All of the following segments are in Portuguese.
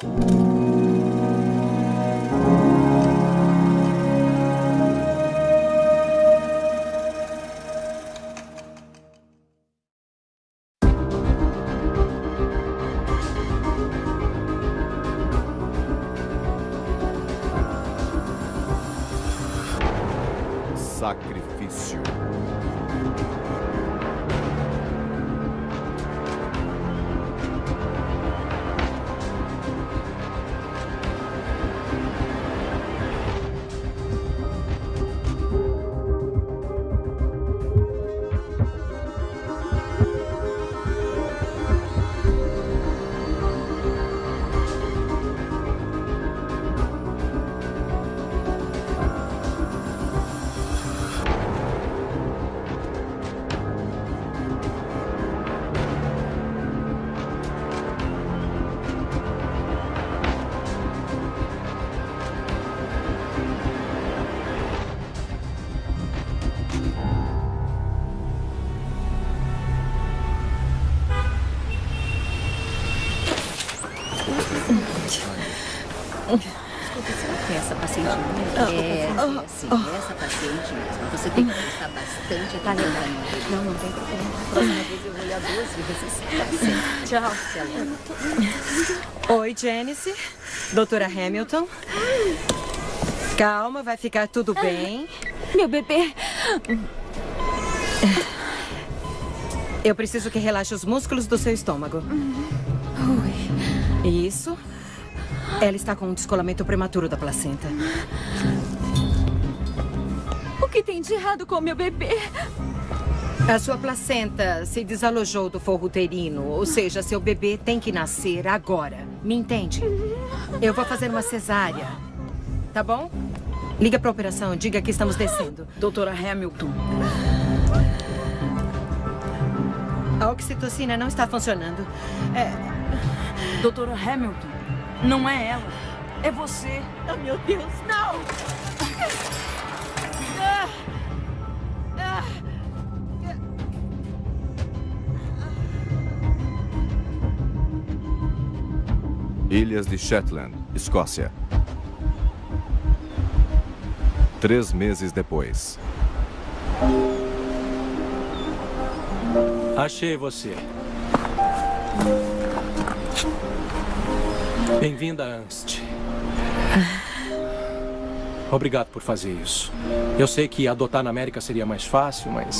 Sacrifício. Bastante atenção. Não, não tem problema. Próxima vez eu vou olhar duas vezes. Certo. Tchau. Oi, Janice. Doutora Hamilton. Calma, vai ficar tudo bem. Meu bebê. Eu preciso que relaxe os músculos do seu estômago. Oi. Isso. Ela está com um descolamento prematuro da placenta. De errado com meu bebê? A sua placenta se desalojou do forro uterino, ou seja, seu bebê tem que nascer agora. Me entende? Eu vou fazer uma cesárea. Tá bom? Liga para a operação, diga que estamos descendo. Doutora Hamilton. A oxitocina não está funcionando. É... Doutora Hamilton, não é ela. É você. Oh, meu Deus, não! Ilhas de Shetland, Escócia. Três meses depois. Achei você. Bem-vinda, Ernst. Obrigado por fazer isso. Eu sei que adotar na América seria mais fácil, mas...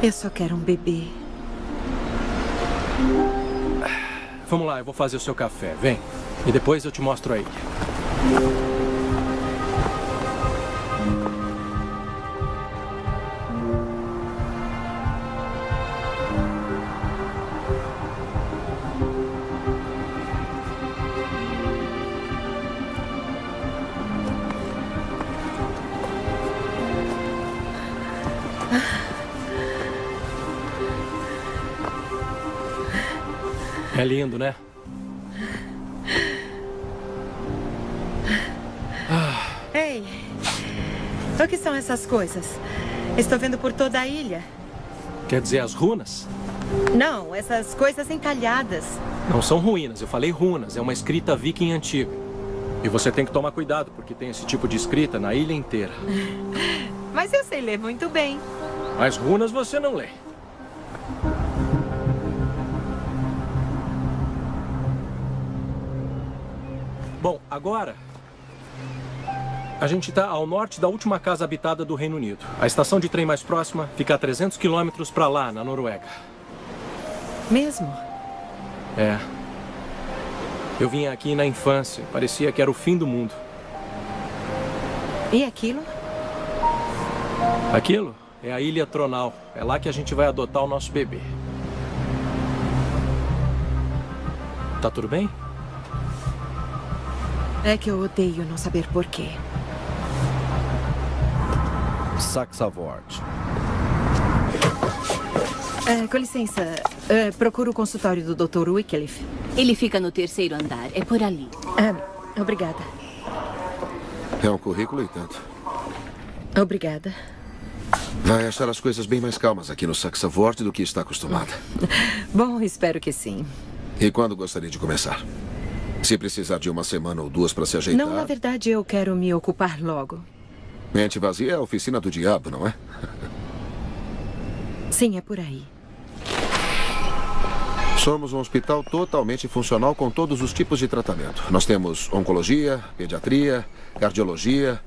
Eu só quero um bebê. Vamos lá, eu vou fazer o seu café. Vem. E depois eu te mostro a ilha. É lindo, né? Ei, o que são essas coisas? Estou vendo por toda a ilha. Quer dizer as runas? Não, essas coisas entalhadas. Não são ruínas, eu falei runas. É uma escrita viking antiga. E você tem que tomar cuidado, porque tem esse tipo de escrita na ilha inteira. Mas eu sei ler muito bem. Mas runas você não lê. Agora... A gente está ao norte da última casa habitada do Reino Unido. A estação de trem mais próxima fica a 300 quilômetros para lá, na Noruega. Mesmo? É. Eu vim aqui na infância. Parecia que era o fim do mundo. E aquilo? Aquilo é a Ilha Tronal. É lá que a gente vai adotar o nosso bebê. Tá tudo bem? É que eu odeio não saber porquê. Saxavort. É, com licença, é, procuro o consultório do Dr. Wycliffe. Ele fica no terceiro andar. É por ali. É, obrigada. É um currículo e tanto. Obrigada. Vai achar as coisas bem mais calmas aqui no Saxavort do que está acostumada. Bom, espero que sim. E quando gostaria de começar? Se precisar de uma semana ou duas para se ajeitar. Não, na verdade, eu quero me ocupar logo. Mente vazia é a oficina do diabo, não é? Sim, é por aí. Somos um hospital totalmente funcional com todos os tipos de tratamento. Nós temos oncologia, pediatria, cardiologia.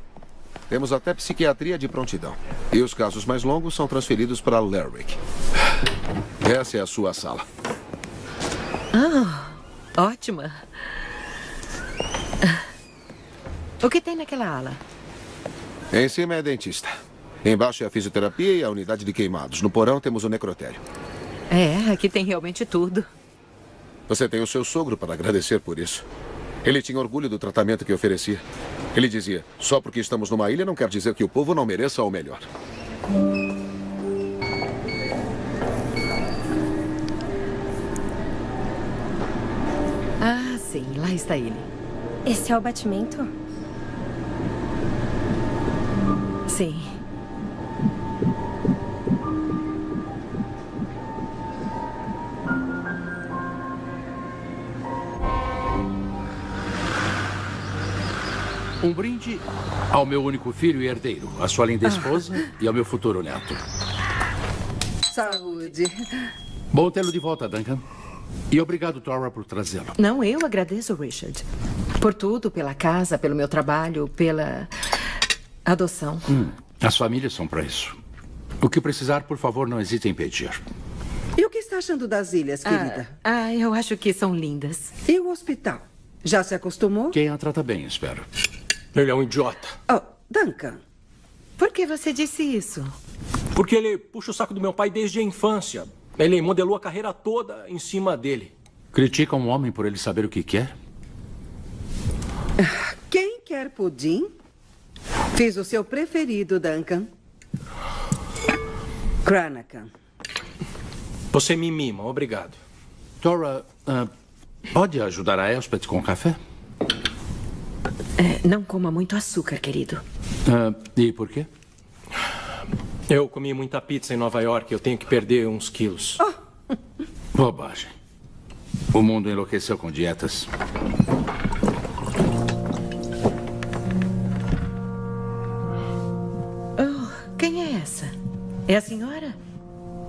Temos até psiquiatria de prontidão. E os casos mais longos são transferidos para Lerwick. Essa é a sua sala. Ah, ótima. O que tem naquela ala? Em cima é dentista. Embaixo é a fisioterapia e a unidade de queimados. No porão temos o necrotério. É, aqui tem realmente tudo. Você tem o seu sogro para agradecer por isso. Ele tinha orgulho do tratamento que oferecia. Ele dizia: só porque estamos numa ilha não quer dizer que o povo não mereça o melhor. Ah, sim, lá está ele. Esse é o batimento? Sim. Um brinde ao meu único filho e herdeiro, à sua linda esposa e ao meu futuro neto. Saúde. Bom tê-lo de volta, Duncan. E obrigado, Tora, por trazê-lo. Não, eu agradeço, Richard. Por tudo, pela casa, pelo meu trabalho, pela adoção. Hum, as famílias são para isso. O que precisar, por favor, não hesite em pedir. E o que está achando das ilhas, querida? Ah, ah, eu acho que são lindas. E o hospital? Já se acostumou? Quem a trata bem, espero. Ele é um idiota. Oh, Duncan. Por que você disse isso? Porque ele puxa o saco do meu pai desde a infância. Ele modelou a carreira toda em cima dele. Critica um homem por ele saber o que quer? Quem quer pudim? Fiz o seu preferido, Duncan. Cranacan. Você me mima, obrigado. Tora, uh, pode ajudar a Elspeth com café? É, não coma muito açúcar, querido. Uh, e por quê? Eu comi muita pizza em Nova York. Eu tenho que perder uns quilos. Oh. Bobagem. O mundo enlouqueceu com dietas. É a senhora?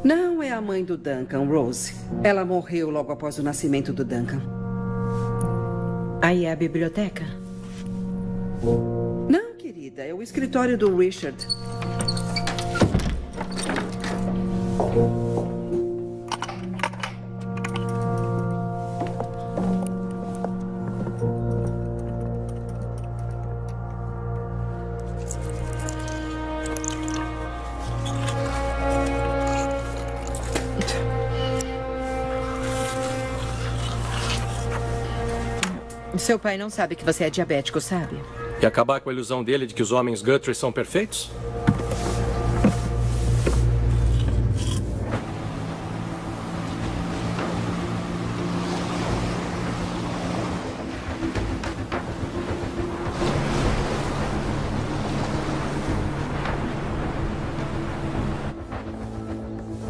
Não é a mãe do Duncan, Rose. Ela morreu logo após o nascimento do Duncan. Aí é a biblioteca? Não, querida. É o escritório do Richard. Seu pai não sabe que você é diabético, sabe? E acabar com a ilusão dele de que os homens Guthrie são perfeitos?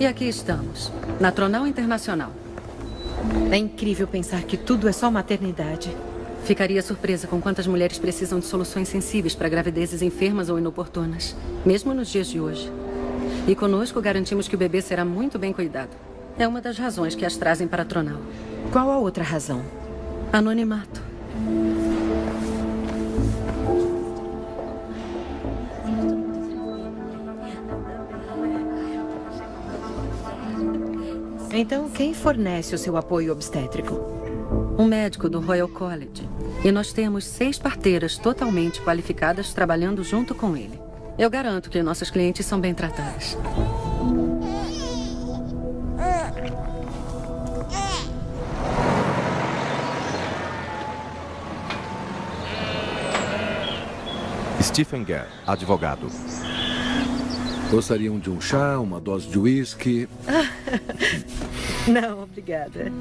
E aqui estamos, na Tronal Internacional. É incrível pensar que tudo é só maternidade. Ficaria surpresa com quantas mulheres precisam de soluções sensíveis para gravidezes enfermas ou inoportunas, mesmo nos dias de hoje. E conosco garantimos que o bebê será muito bem cuidado. É uma das razões que as trazem para a Tronal. Qual a outra razão? Anonimato. Então, quem fornece o seu apoio obstétrico? Um médico do Royal College. E nós temos seis parteiras totalmente qualificadas trabalhando junto com ele. Eu garanto que nossas clientes são bem tratadas. Stephen Gare, advogado. Gostariam de um chá, uma dose de uísque? Não, obrigada.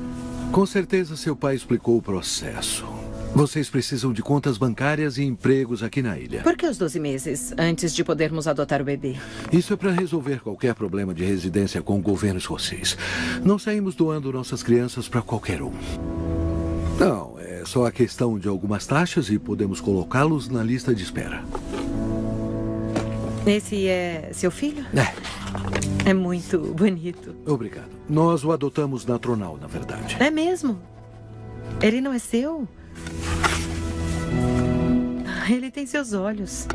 Com certeza seu pai explicou o processo. Vocês precisam de contas bancárias e empregos aqui na ilha. Por que os 12 meses antes de podermos adotar o bebê? Isso é para resolver qualquer problema de residência com o governo escocês. Não saímos doando nossas crianças para qualquer um. Não, é só a questão de algumas taxas e podemos colocá-los na lista de espera. Esse é seu filho? É. É muito bonito. Obrigado. Nós o adotamos na Tronal, na verdade. É mesmo? Ele não é seu? Ele tem seus olhos.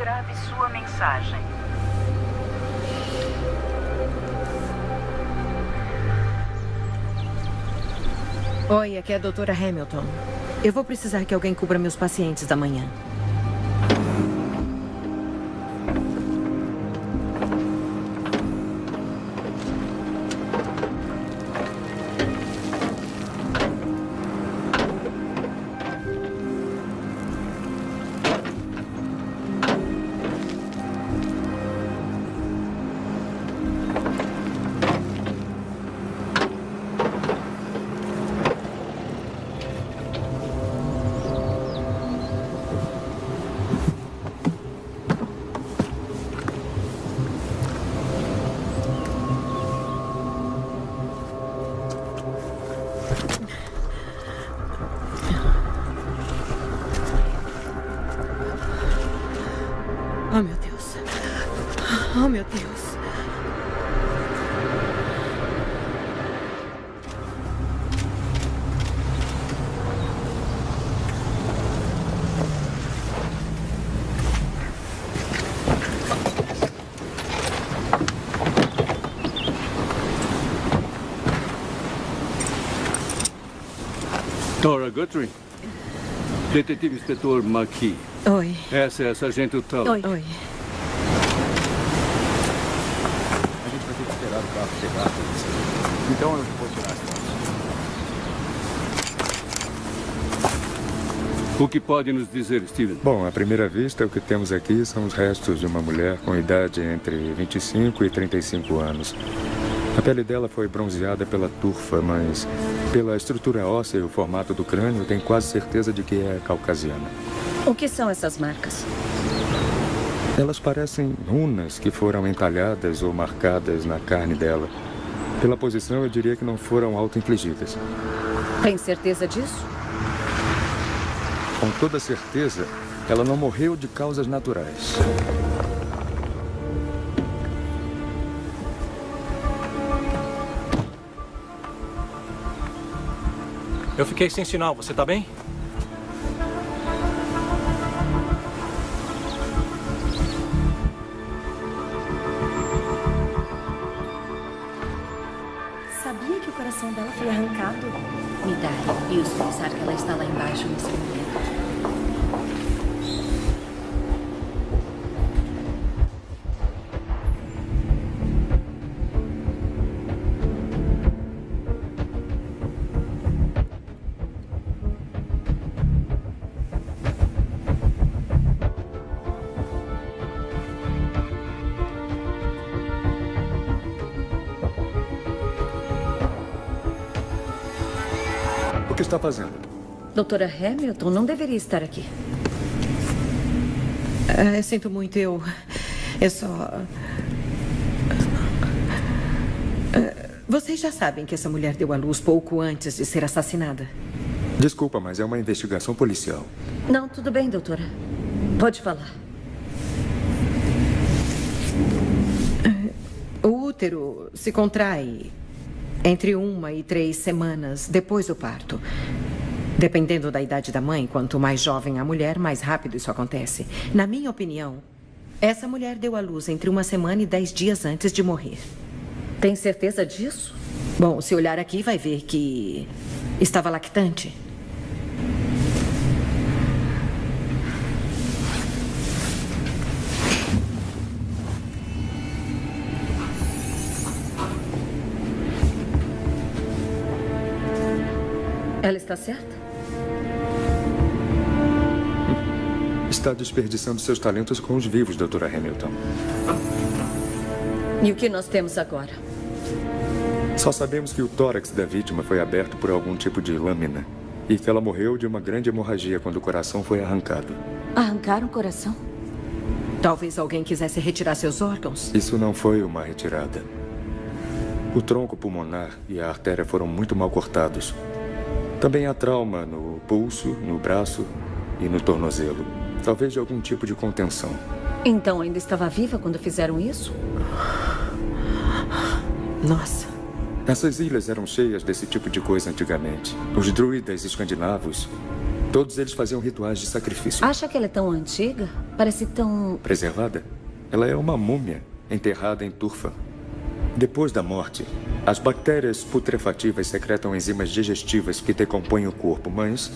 Grave sua mensagem. Oi, aqui é a doutora Hamilton. Eu vou precisar que alguém cubra meus pacientes da manhã. Guthrie. Detetive Inspetor McKee. Oi. Essa é a Sargento Tully. Oi. A gente vai ter que esperar o carro chegar. Então eu vou tirar. O que pode nos dizer, Steven? Bom, à primeira vista, o que temos aqui são os restos de uma mulher com idade entre 25 e 35 anos. A pele dela foi bronzeada pela turfa, mas pela estrutura óssea e o formato do crânio, tenho quase certeza de que é caucasiana. O que são essas marcas? Elas parecem runas que foram entalhadas ou marcadas na carne dela. Pela posição, eu diria que não foram auto-infligidas. Tem certeza disso? Com toda certeza, ela não morreu de causas naturais. Eu fiquei sem sinal, você tá bem? Está fazendo? Doutora Hamilton não deveria estar aqui. Ah, eu sinto muito, eu. Eu só. Ah, Vocês já sabem que essa mulher deu à luz pouco antes de ser assassinada. Desculpa, mas é uma investigação policial. Não, tudo bem, doutora. Pode falar. O útero se contrai entre uma e três semanas depois do parto. Dependendo da idade da mãe, quanto mais jovem a mulher, mais rápido isso acontece. Na minha opinião, essa mulher deu à luz entre uma semana e dez dias antes de morrer. Tem certeza disso? Bom, se olhar aqui, vai ver que estava lactante. Ela está certa? Está desperdiçando seus talentos com os vivos, doutora Hamilton. E o que nós temos agora? Só sabemos que o tórax da vítima foi aberto por algum tipo de lâmina e que ela morreu de uma grande hemorragia quando o coração foi arrancado. Arrancaram o coração? Talvez alguém quisesse retirar seus órgãos. Isso não foi uma retirada. O tronco pulmonar e a artéria foram muito mal cortados. Também há trauma no pulso, no braço e no tornozelo. Talvez de algum tipo de contenção. Então ainda estava viva quando fizeram isso? Nossa. Essas ilhas eram cheias desse tipo de coisa antigamente. Os druidas escandinavos, todos eles faziam rituais de sacrifício. Acha que ela é tão antiga? Parece tão... Preservada? Ela é uma múmia enterrada em turfa. Depois da morte, as bactérias putrefativas secretam enzimas digestivas que decompõem o corpo, mas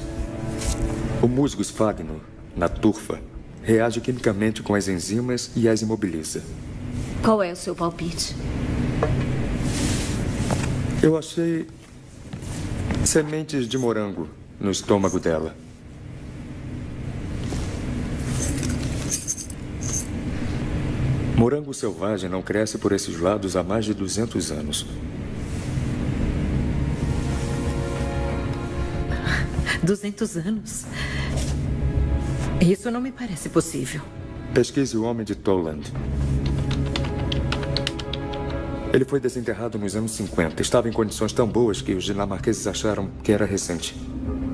o musgo esfagno, na turfa, reage quimicamente com as enzimas e as imobiliza. Qual é o seu palpite? Eu achei sementes de morango no estômago dela. Morango selvagem não cresce por esses lados há mais de 200 anos. 200 anos? Isso não me parece possível. Pesquise o homem de Toland. Ele foi desenterrado nos anos 50. Estava em condições tão boas que os dinamarqueses acharam que era recente.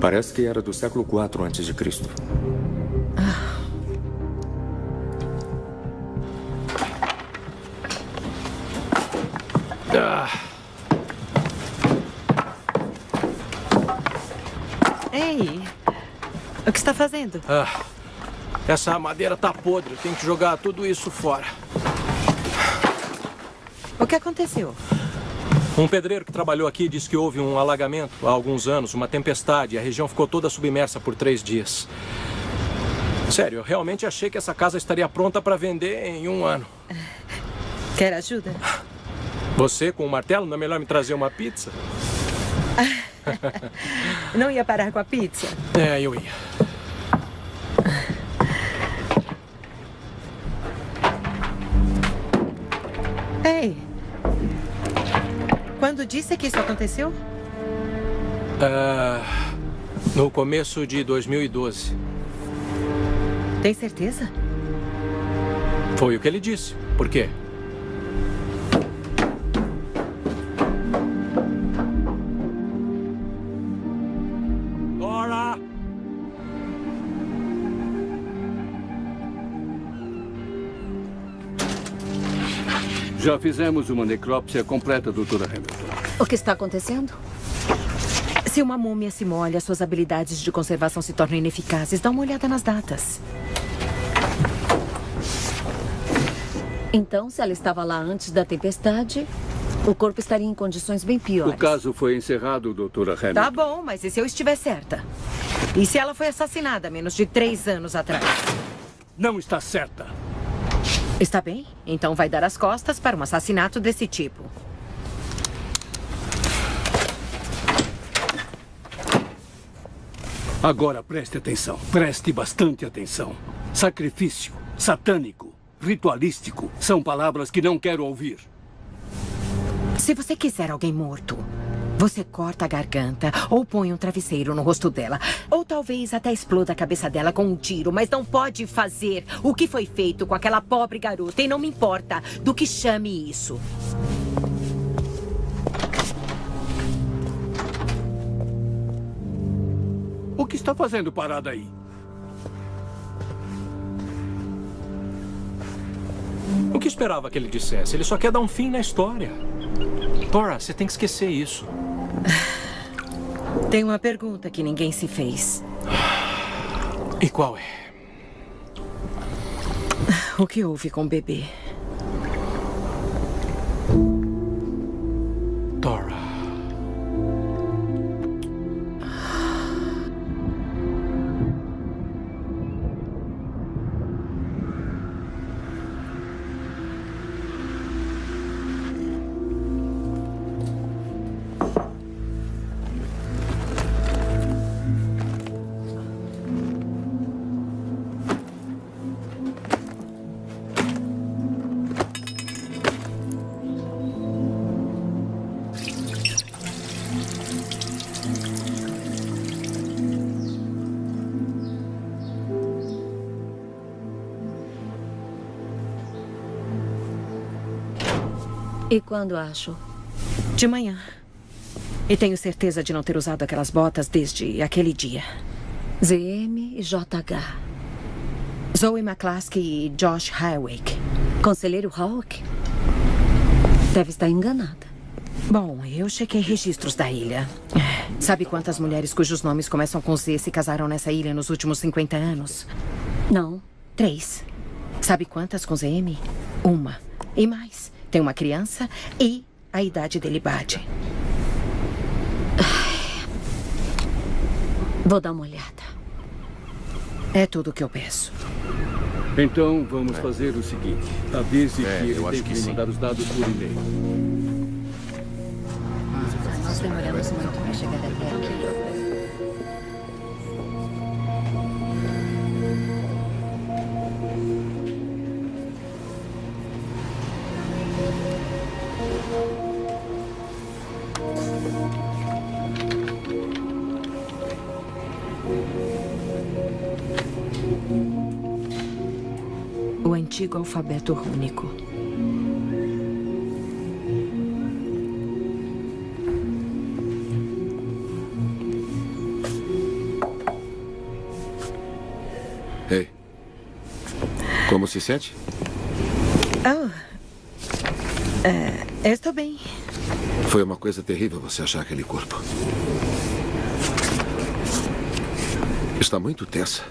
Parece que era do século IV antes está fazendo? ah, essa madeira tá podre. Tem que jogar tudo isso fora. O que aconteceu? Um pedreiro que trabalhou aqui disse que houve um alagamento há alguns anos, uma tempestade, e a região ficou toda submersa por três dias. Sério, eu realmente achei que essa casa estaria pronta para vender em um ano. Quer ajuda? Você, com o martelo, não é melhor me trazer uma pizza? Não ia parar com a pizza? É, eu ia. Quando disse que isso aconteceu? Ah, no começo de 2012. Tem certeza? Foi o que ele disse. Por quê? Já fizemos uma necrópsia completa, doutora Hamilton. O que está acontecendo? Se uma múmia se molha, suas habilidades de conservação se tornam ineficazes. Dá uma olhada nas datas. Então, se ela estava lá antes da tempestade, o corpo estaria em condições bem O piores. caso foi encerrado, doutora Hamilton. Tá bom, mas e se eu estiver certa? E se ela foi assassinada menos de três anos atrás? Não está certa. Está bem? Então vai dar as costas para um assassinato desse tipo. Agora preste atenção. Preste bastante atenção. Sacrifício, satânico, ritualístico são palavras que não quero ouvir. Se você quiser alguém morto, você corta a garganta ou põe um travesseiro no rosto dela. Ou talvez até exploda a cabeça dela com um tiro, mas não pode fazer o que foi feito com aquela pobre garota. E não me importa do que chame isso. que está fazendo parada aí? O que esperava que ele dissesse? Ele só quer dar um fim na história. Tora, você tem que esquecer isso. Tem uma pergunta que ninguém se fez. E qual é? O que houve com o bebê? E quando acho? De manhã. E tenho certeza de não ter usado aquelas botas desde aquele dia. ZM e JH. Zoe McClaskey e Josh Hawick. Conselheiro Hawk? Deve estar enganada. Bom, eu chequei registros da ilha. Sabe quantas mulheres cujos nomes começam com Z se casaram nessa ilha nos últimos 50 anos? Não. Três. Sabe quantas com ZM? Uma. E mais. Tem uma criança e a idade dele bate. Vou dar uma olhada. É tudo o que eu peço. Então, vamos fazer o seguinte. Avise É, que ele eu tem acho que, que mandar os dados por e-mail. Nós demoramos muito para chegar aqui. Antigo alfabeto rúnico. Ei. Como se sente? Oh. É, estou bem. Foi uma coisa terrível você achar aquele corpo. Está muito tensa.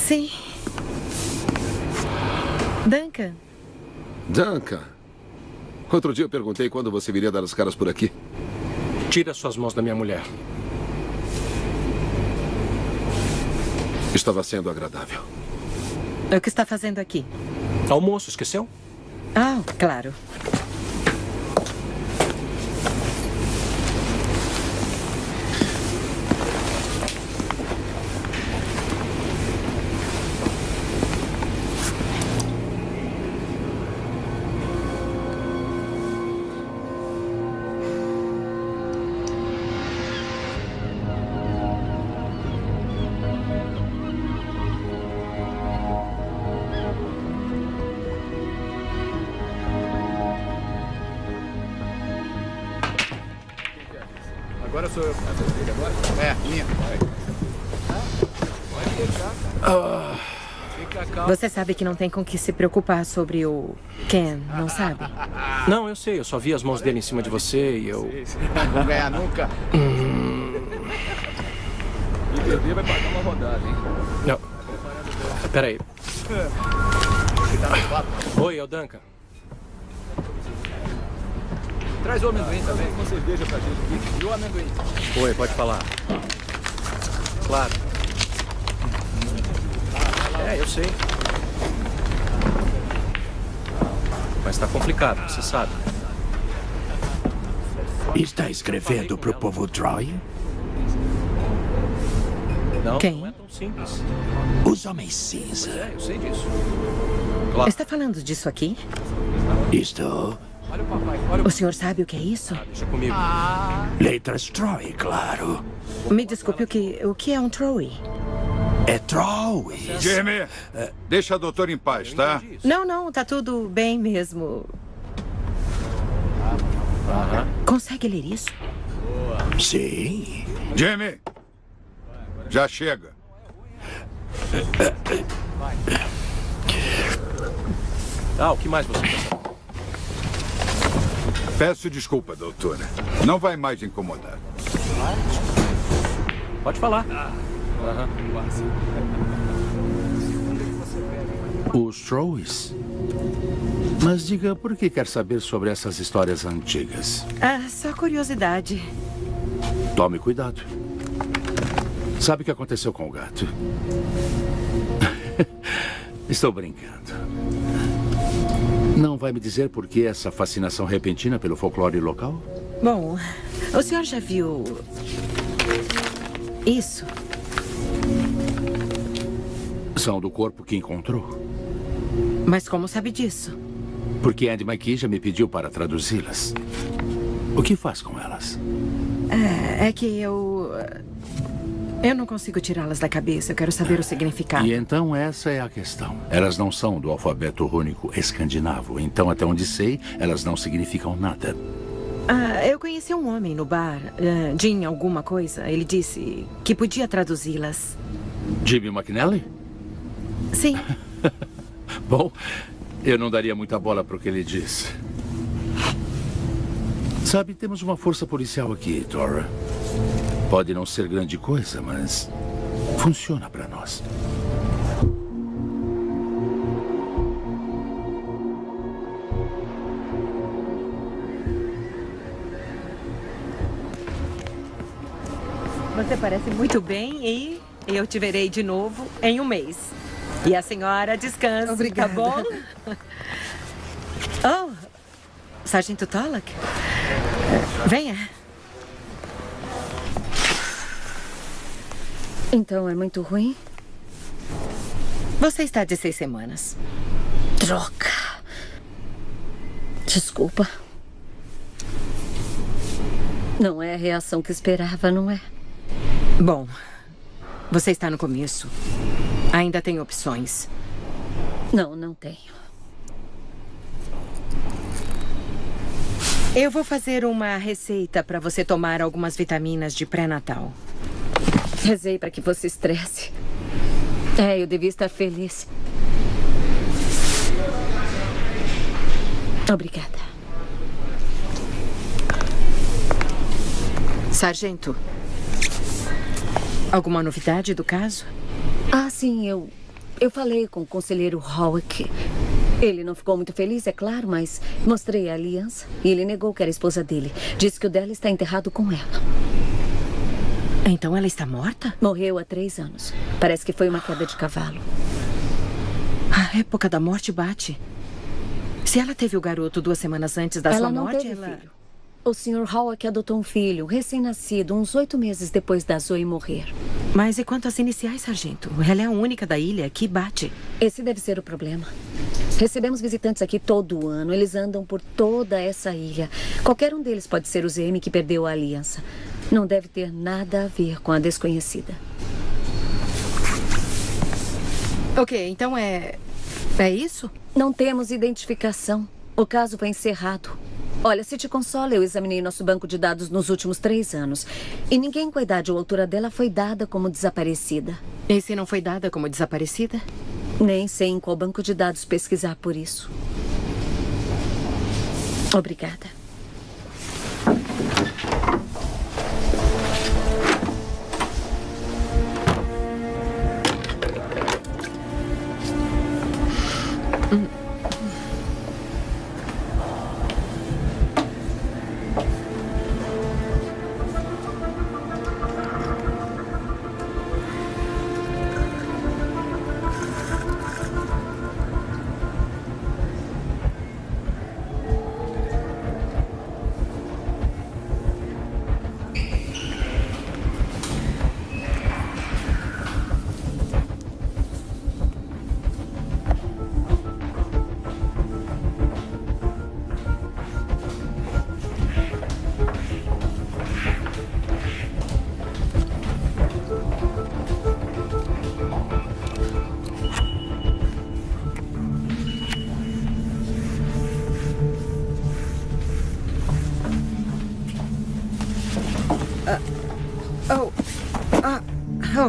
Sim. Duncan, Duncan. Outro dia eu perguntei quando você viria dar as caras por aqui. Tira suas mãos da minha mulher. Estava sendo agradável. o que está fazendo aqui? Almoço, esqueceu? Ah, claro. Você sabe que não tem com que se preocupar sobre o Ken, não sabe? Não, eu sei. Eu só vi as mãos dele em cima de você e eu... Não vão ganhar nunca. E perder vai pagar uma rodada, hein? Não. Peraí. Oi, é o Duncan. Traz o amendoim também. Uma cerveja pra gente. E o amendoim. Oi, pode falar. Claro. É, eu sei. Mas tá complicado, você sabe. Está escrevendo pro povo Troy? Não, Quem? não é tão simples. Os Homens Cinza. É, eu sei disso. Está falando disso aqui? Estou. Olha o papai. Olha o O senhor sabe o que é isso? Deixa comigo. Letras Troy, claro. Me desculpe, o que, o que é um Troy? É Troy. Jamie, deixa a doutora em paz, tá? Não, não, tá tudo bem mesmo. Consegue ler isso? Sim. Jamie! Já chega. Ah, o que mais você quer? Peço desculpa, doutora. Não vai mais incomodar. Pode falar. Aham. Os Troes? Mas diga, por que quer saber sobre essas histórias antigas? Ah, só curiosidade. Tome cuidado. Sabe o que aconteceu com o gato? Estou brincando. Não vai me dizer por que essa fascinação repentina pelo folclore local? Bom, o senhor já viu isso? São do corpo que encontrou. Mas como sabe disso? Porque Andy McKee já me pediu para traduzi-las. O que faz com elas? É, é que eu. Eu não consigo tirá-las da cabeça. Eu quero saber o significado. E então essa é a questão. Elas não são do alfabeto rúnico escandinavo. Então, até onde sei, elas não significam nada. Ah, eu conheci um homem no bar, uh, Jim alguma coisa. Ele disse que podia traduzi-las. Jimmy McNally? Sim. Bom, eu não daria muita bola para o que ele disse. Sabe, temos uma força policial aqui, Tora. Pode não ser grande coisa, mas funciona para nós. Você parece muito bem e eu te verei de novo em um mês. E a senhora descansa, Obrigada. tá bom? Oh, Sargento Tollak. Venha. Então é muito ruim? Você está de seis semanas. Droga. Desculpa. Não é a reação que esperava, não é? Bom, você está no começo. Ainda tem opções. Não, não tenho. Eu vou fazer uma receita para você tomar algumas vitaminas de pré-natal. Rezei para que você estresse. É, eu devia estar feliz. Obrigada. Sargento, alguma novidade do caso? Ah, sim, eu. Eu falei com o conselheiro Howick. Ele não ficou muito feliz, é claro, mas mostrei a aliança e ele negou que era a esposa dele. Disse que o dela está enterrado com ela. Então ela está morta? Morreu há três anos. Parece que foi uma queda de cavalo. A época da morte bate. Se ela teve o garoto duas semanas antes da ela sua morte, ela. filho. O Sr. Howick adotou um filho, recém-nascido, uns oito meses depois da Zoe morrer. Mas e quanto às iniciais, sargento? Ela é a única da ilha que bate. Esse deve ser o problema. Recebemos visitantes aqui todo ano. Eles andam por toda essa ilha. Qualquer um deles pode ser o ZM que perdeu a aliança. Não deve ter nada a ver com a desconhecida. Ok, então é. É isso? Não temos identificação. O caso foi encerrado. Olha, se te consola, eu examinei nosso banco de dados nos últimos três anos. E ninguém com a idade ou altura dela foi dada como desaparecida. E se não foi dada como desaparecida? Nem sei em qual banco de dados pesquisar por isso. Obrigada. Oh.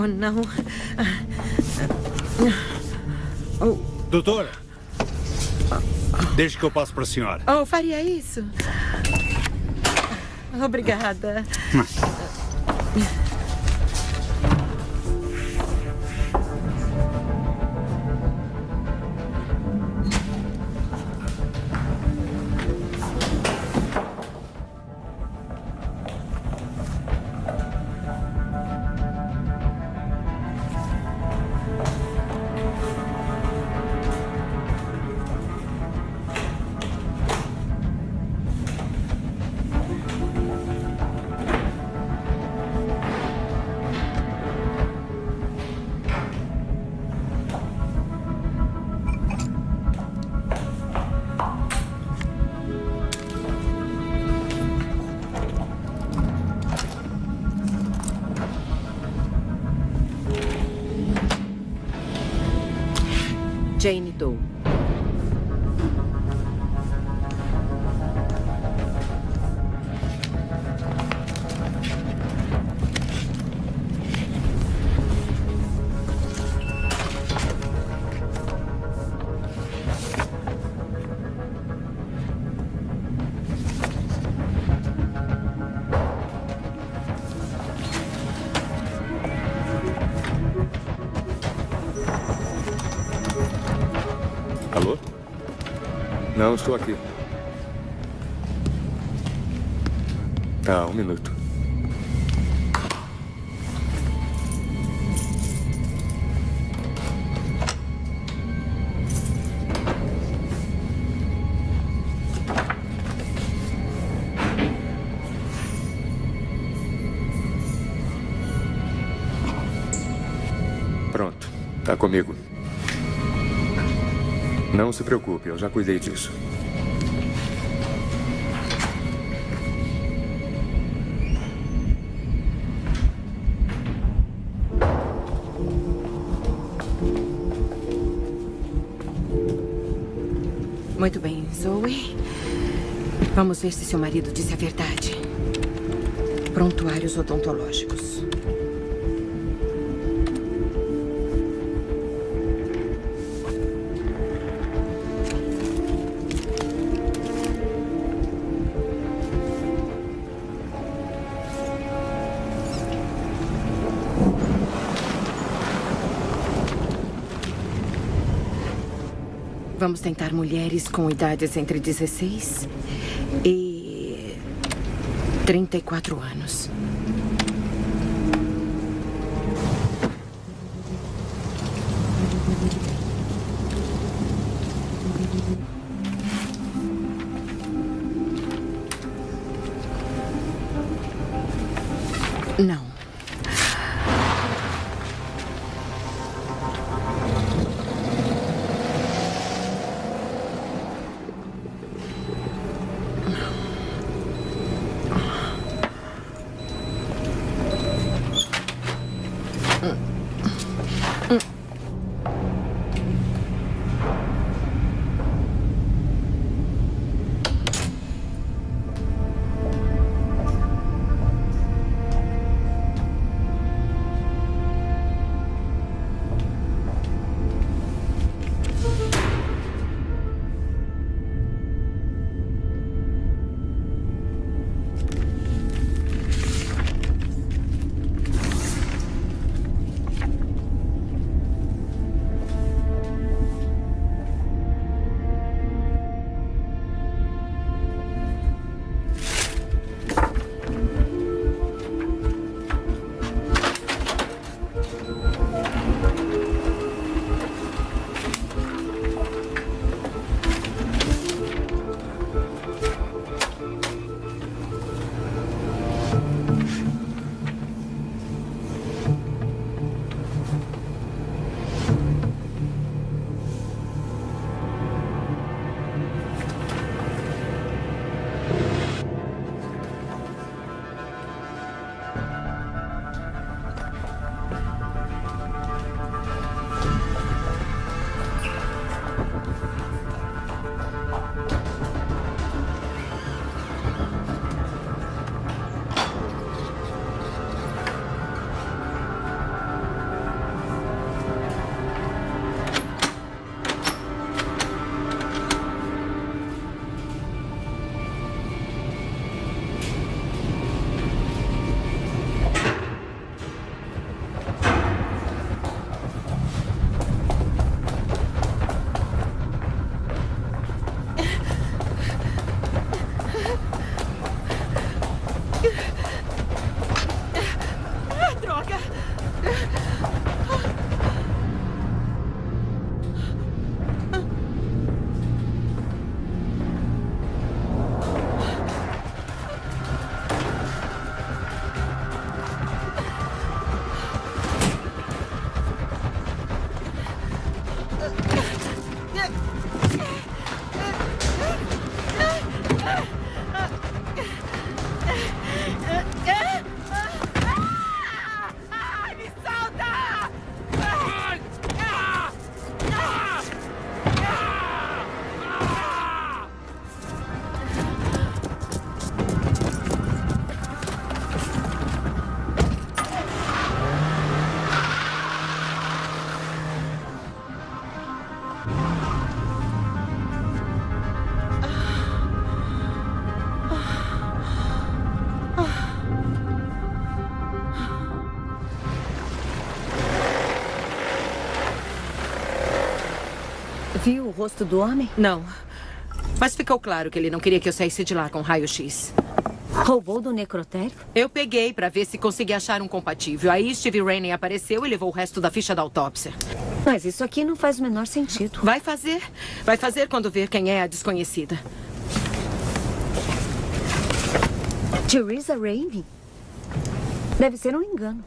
Oh, não. Oh, Doutora, deixe que eu passe para a senhora. oh, faria isso? Obrigada. Alô? Não, estou aqui. Tá, um minuto. Pronto, tá comigo. Não se preocupe, eu já cuidei disso. Muito bem, Zoe. Vamos ver se seu marido disse a verdade. Prontuários odontológicos. Tentar mulheres com idades entre 16 e 34 anos. Viu o rosto do homem? Não. Mas ficou claro que ele não queria que eu saísse de lá com raio-x. Roubou do necrotério? Eu peguei pra ver se conseguia achar um compatível. Aí Steve Rainey apareceu e levou o resto da ficha da autópsia. Mas isso aqui não faz o menor sentido. Vai fazer. Vai fazer quando ver quem é a desconhecida. Teresa Rainey? Deve ser um engano.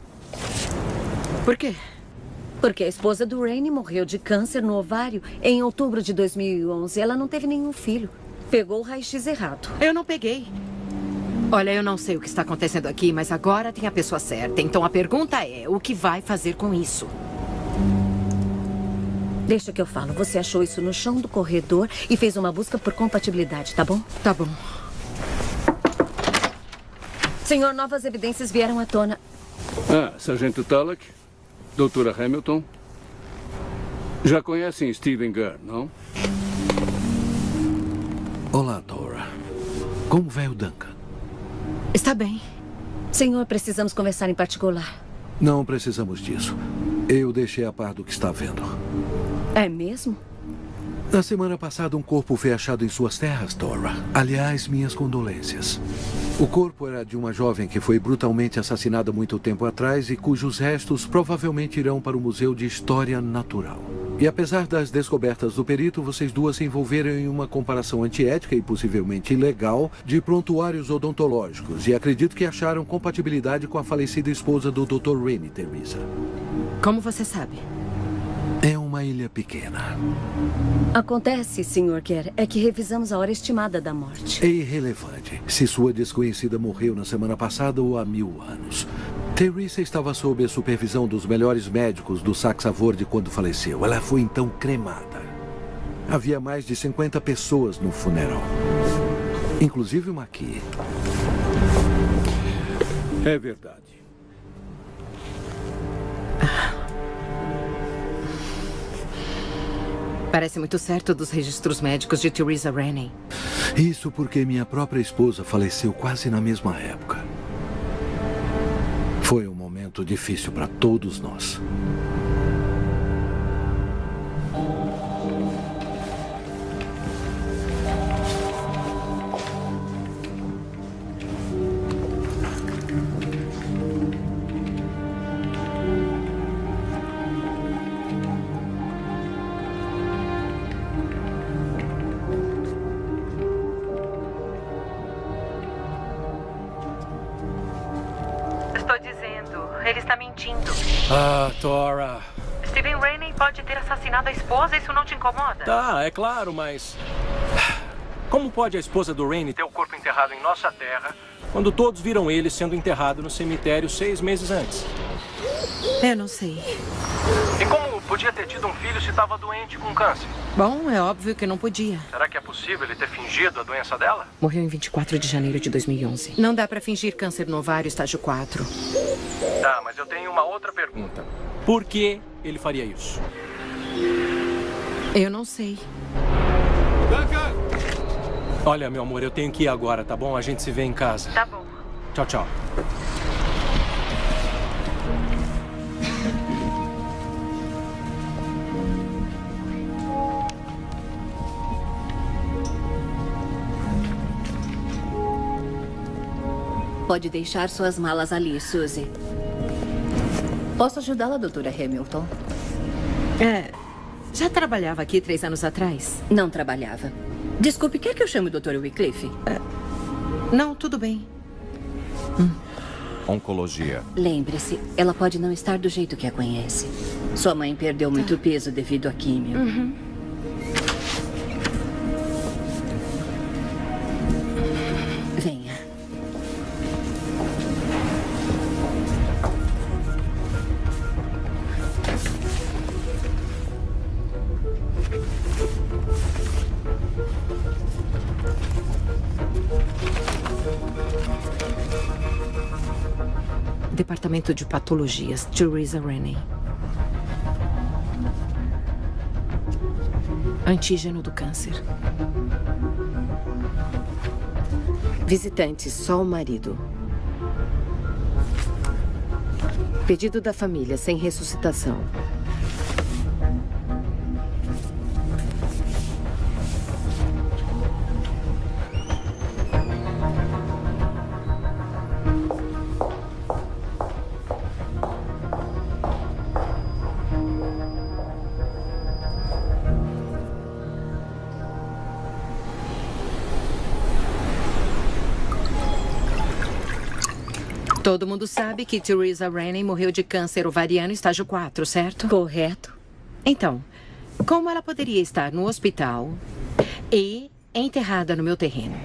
Por quê? Porque a esposa do Rainey morreu de câncer no ovário em outubro de 2011. Ela não teve nenhum filho. Pegou o raio-x errado. Eu não peguei. Olha, eu não sei o que está acontecendo aqui, mas agora tem a pessoa certa. Então a pergunta é: o que vai fazer com isso? Deixa que eu falo. Você achou isso no chão do corredor e fez uma busca por compatibilidade, tá bom? Tá bom. Senhor, novas evidências vieram à tona. Ah, Sargento Tullock, Doutora Hamilton. Já conhecem Steven Gurr, não? Olá, Tora. Como vai o Duncan? Está bem. Senhor, precisamos conversar em particular. Não precisamos disso. Eu deixei a par do que está vendo. É mesmo? Na semana passada, um corpo foi achado em suas terras, Tora. Aliás, minhas condolências. O corpo era de uma jovem que foi brutalmente assassinada muito tempo atrás e cujos restos provavelmente irão para o Museu de História Natural. E apesar das descobertas do perito, vocês duas se envolveram em uma comparação antiética e possivelmente ilegal de prontuários odontológicos e acredito que acharam compatibilidade com a falecida esposa do Dr. Rainey, Teresa. Como você sabe? Uma ilha pequena. Acontece, Sr. Kerr, é que revisamos a hora estimada da morte. É irrelevante se sua desconhecida morreu na semana passada ou há mil anos. Teresa estava sob a supervisão dos melhores médicos do Saxavorde quando faleceu. Ela foi então cremada. Havia mais de 50 pessoas no funeral. Inclusive uma aqui. É verdade. Parece muito certo dos registros médicos de Teresa Rainey. Isso porque minha própria esposa faleceu quase na mesma época. Foi um momento difícil para todos nós. Tora. Steven Rainey pode ter assassinado a esposa, isso não te incomoda? Tá, é claro, mas. Como pode a esposa do Rainey ter o corpo enterrado em nossa terra quando todos viram ele sendo enterrado no cemitério seis meses antes? Eu não sei. E como podia ter tido um filho se estava doente com câncer? Bom, é óbvio que não podia. Será que é possível ele ter fingido a doença dela? Morreu em 24 de janeiro de 2011. Não dá pra fingir câncer no ovário estágio 4. Tá, mas eu tenho uma outra pergunta. Por que ele faria isso? Eu não sei. Olha, meu amor, eu tenho que ir agora, tá bom? A gente se vê em casa. Tá bom. Tchau, tchau. Pode deixar suas malas ali, Suzy. Posso ajudá-la, doutora Hamilton? É. Já trabalhava aqui três anos atrás? Não trabalhava. Desculpe, quer que eu chame o doutor Wycliffe? É. Não, tudo bem. Oncologia. Lembre-se, ela pode não estar do jeito que a conhece. Sua mãe perdeu muito peso devido à químio. Uhum. Departamento de Patologias, Teresa Rennie. Antígeno do câncer. Visitante, só o marido. Pedido da família, sem ressuscitação. Todo mundo sabe que Teresa Rennie morreu de câncer ovariano estágio 4, certo? Correto. Então, como ela poderia estar no hospital e enterrada no meu terreno?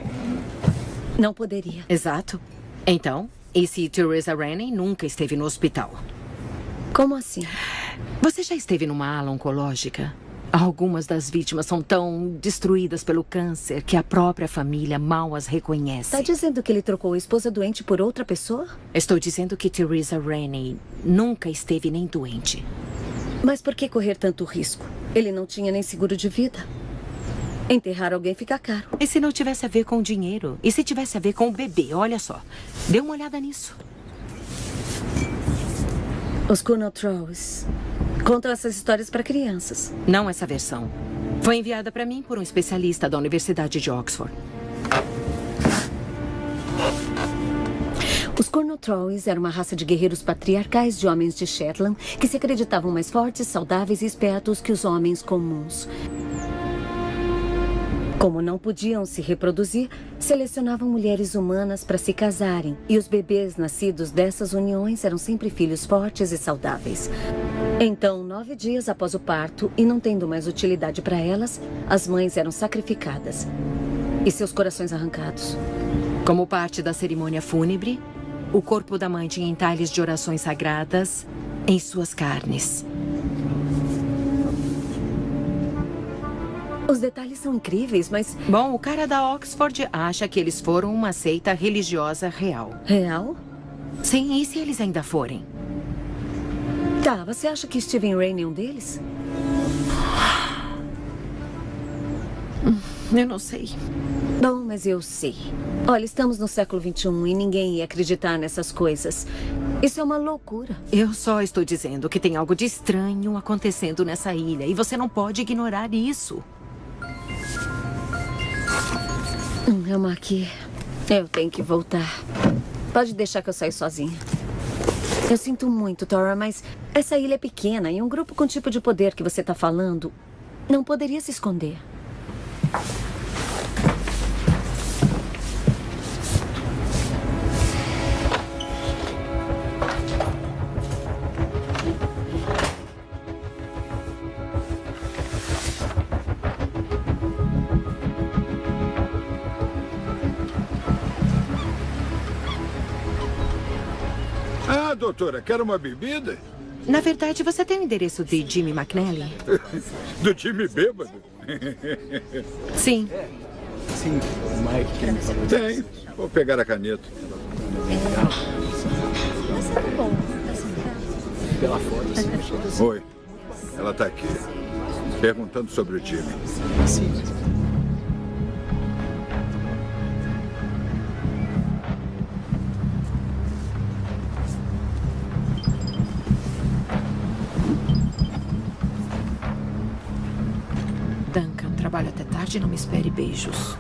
Não poderia. Exato. Então, e se Teresa Rennie nunca esteve no hospital? Como assim? Você já esteve numa ala oncológica? Algumas das vítimas são tão destruídas pelo câncer que a própria família mal as reconhece. Está dizendo que ele trocou a esposa doente por outra pessoa? Estou dizendo que Teresa Rennie nunca esteve nem doente. Mas por que correr tanto risco? Ele não tinha nem seguro de vida. Enterrar alguém fica caro. E se não tivesse a ver com o dinheiro? E se tivesse a ver com o bebê? Olha só. Dê uma olhada nisso. Os Colonel Trolls contam essas histórias para crianças. Não essa versão. Foi enviada para mim por um especialista da Universidade de Oxford. Os Cornwall Trolls eram uma raça de guerreiros patriarcais de homens de Shetland que se acreditavam mais fortes, saudáveis e espertos que os homens comuns. Como não podiam se reproduzir, selecionavam mulheres humanas para se casarem, e os bebês nascidos dessas uniões eram sempre filhos fortes e saudáveis. Então, nove dias após o parto, e não tendo mais utilidade para elas, as mães eram sacrificadas e seus corações arrancados. Como parte da cerimônia fúnebre, o corpo da mãe tinha entalhes de orações sagradas em suas carnes. Os detalhes são incríveis, mas. Bom, o cara da Oxford acha que eles foram uma seita religiosa real. Real? Sim, e se eles ainda forem? Tá, você acha que Steven Rain é um deles? Eu não sei. Bom, mas eu sei. Olha, estamos no século XXI e ninguém ia acreditar nessas coisas. Isso é uma loucura. Eu só estou dizendo que tem algo de estranho acontecendo nessa ilha e você não pode ignorar isso. Hum, é uma aqui. Eu tenho que voltar. Pode deixar que eu saia sozinha. Eu sinto muito, Tora, mas essa ilha é pequena e um grupo com o tipo de poder que você está falando não poderia se esconder. Doutora, quer uma bebida? Na verdade, você tem o endereço de Jimmy McNally? Do time bêbado? Sim. Sim, o Mike. Tem. Vou pegar a caneta. Pela foto. Oi. Ela está aqui. Perguntando sobre o time. Sim. Trabalho até tarde e não me espere beijos.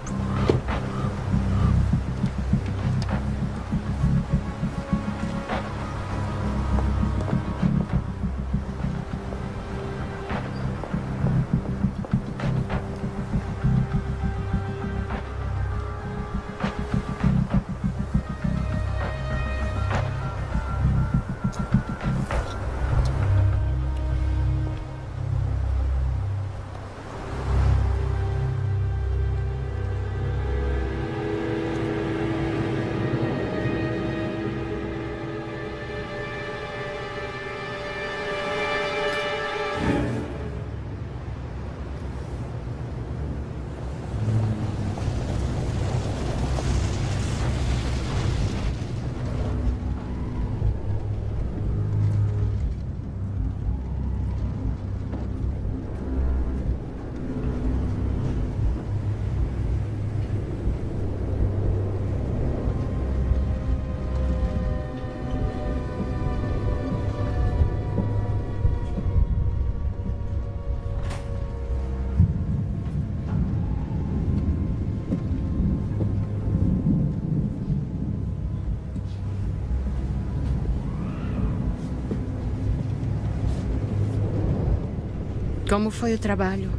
Como foi o trabalho?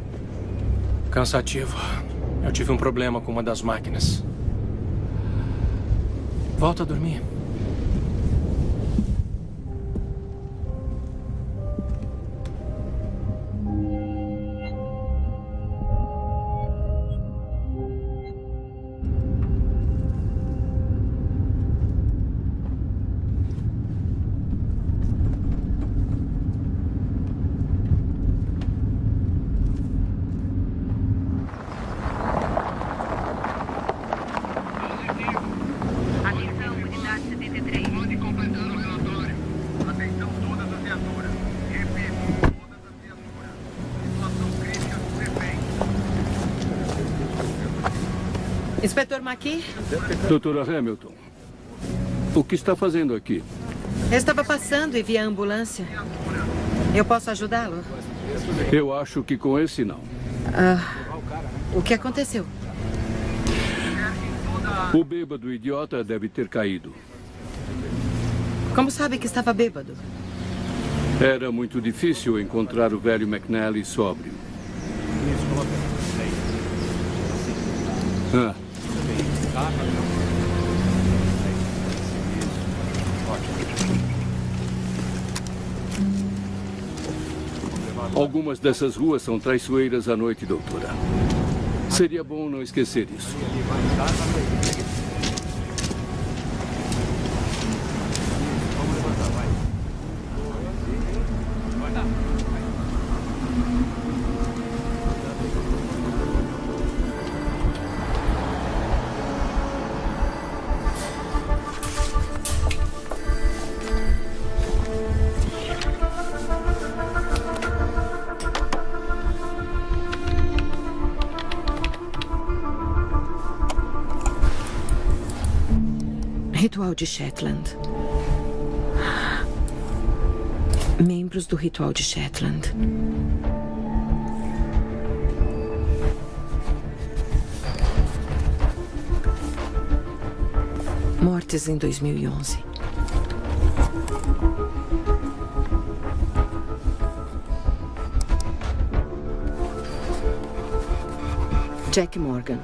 Cansativo. Eu tive um problema com uma das máquinas. Volta a dormir. McKee? Doutora Hamilton, o que está fazendo aqui? Eu estava passando e vi a ambulância. Eu posso ajudá-lo? Eu acho que com esse não. Ah, o que aconteceu? O bêbado idiota deve ter caído. Como sabe que estava bêbado? Era muito difícil encontrar o velho McNally sóbrio. Ah, algumas dessas ruas são traiçoeiras à noite, doutora. Seria bom não esquecer isso. De Shetland. Membros do Ritual de Shetland. Mortes em 2011. Jack Morgan.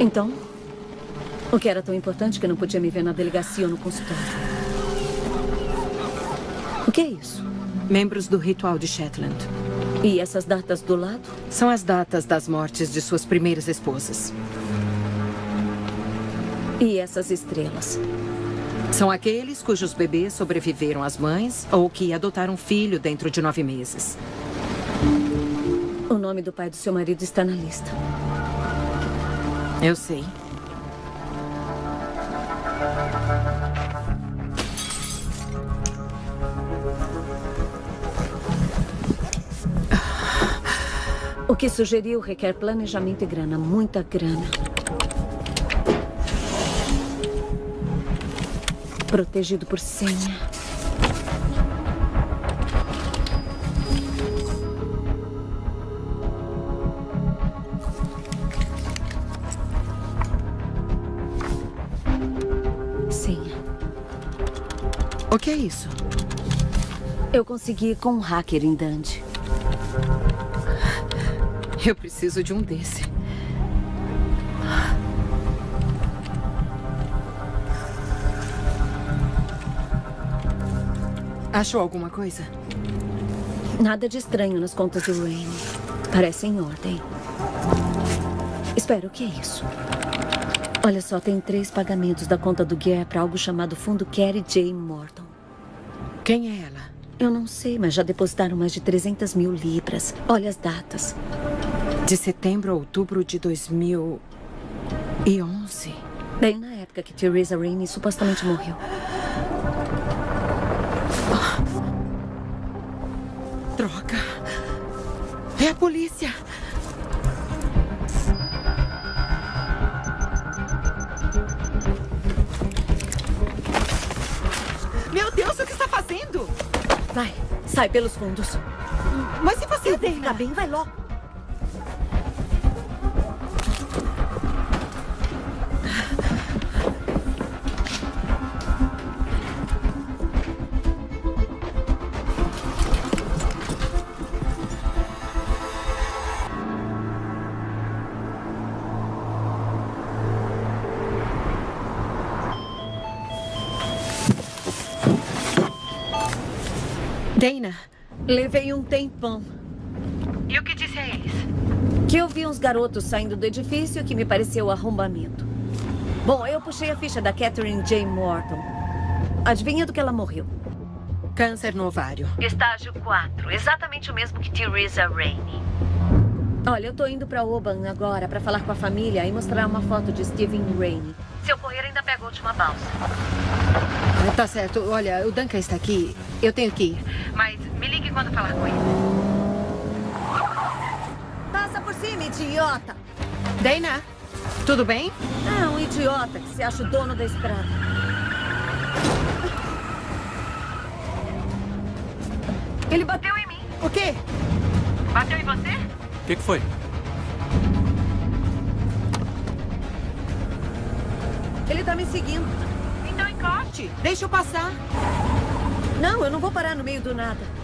Então, o que era tão importante que não podia me ver na delegacia ou no consultório? O que é isso? Membros do Ritual de Shetland. E essas datas do lado? São as datas das mortes de suas primeiras esposas. E essas estrelas? São aqueles cujos bebês sobreviveram às mães ou que adotaram um filho dentro de nove meses. O nome do pai do seu marido está na lista. Eu sei. Que sugeriu requer planejamento e grana, muita grana. Protegido por senha. Senha. O que é isso? Eu consegui com um hacker em Dundee. Eu preciso de um desse. Achou alguma coisa? Nada de estranho nas contas do Rain. Parece em ordem. Espera, o que é isso? Olha só, tem três pagamentos da conta do Guerra para algo chamado Fundo Kerry J. Morton. Quem é ela? Eu não sei, mas já depositaram mais de 300 mil libras. Olha as datas. De setembro a outubro de 2011. Bem na época que Theresa Rainey supostamente morreu. Droga. É a polícia. Meu Deus, o que está fazendo? Vai, sai pelos fundos. Mas se você Eu vou ficar bem, vai logo. Dana, levei um tempão. E o que disse a eles? Que eu vi uns garotos saindo do edifício que me pareceu arrombamento. Bom, eu puxei a ficha da Catherine J. Morton. Adivinha do que ela morreu? Câncer no ovário. Estágio 4, exatamente o mesmo que Theresa Rainey. Olha, eu tô indo pra Oban agora pra falar com a família e mostrar uma foto de Stephen Rainey. Se ocorrer, ainda pega a última balsa. Tá certo. Olha, o Duncan está aqui. Eu tenho que ir. Quando falar com ele. Passa por cima, idiota! Dana, tudo bem? É um idiota que se acha o dono da estrada. Ele bateu em mim. O quê? Bateu em você? O que, que foi? Ele tá me seguindo. Então encoste. Deixa eu passar. Não, eu não vou parar no meio do nada.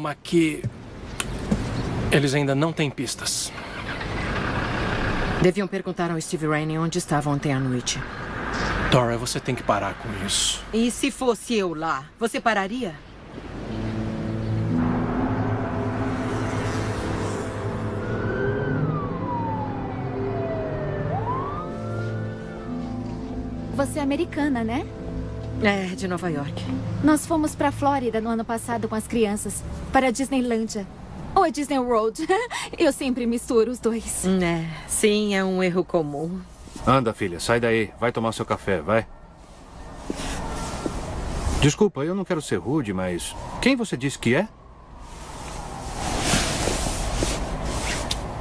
Era uma que. Eles ainda não têm pistas. Deviam perguntar ao Steve Rainey onde estava ontem à noite. Dora, você tem que parar com isso. E se fosse eu lá, você pararia? Você é americana, né? É, de Nova York. Nós fomos pra Flórida no ano passado com as crianças, para a Disneylândia. Ou a Disney World. Eu sempre misturo os dois. É, sim, é um erro comum. Anda, filha, sai daí. Vai tomar seu café, vai. Desculpa, eu não quero ser rude, mas quem você disse que é?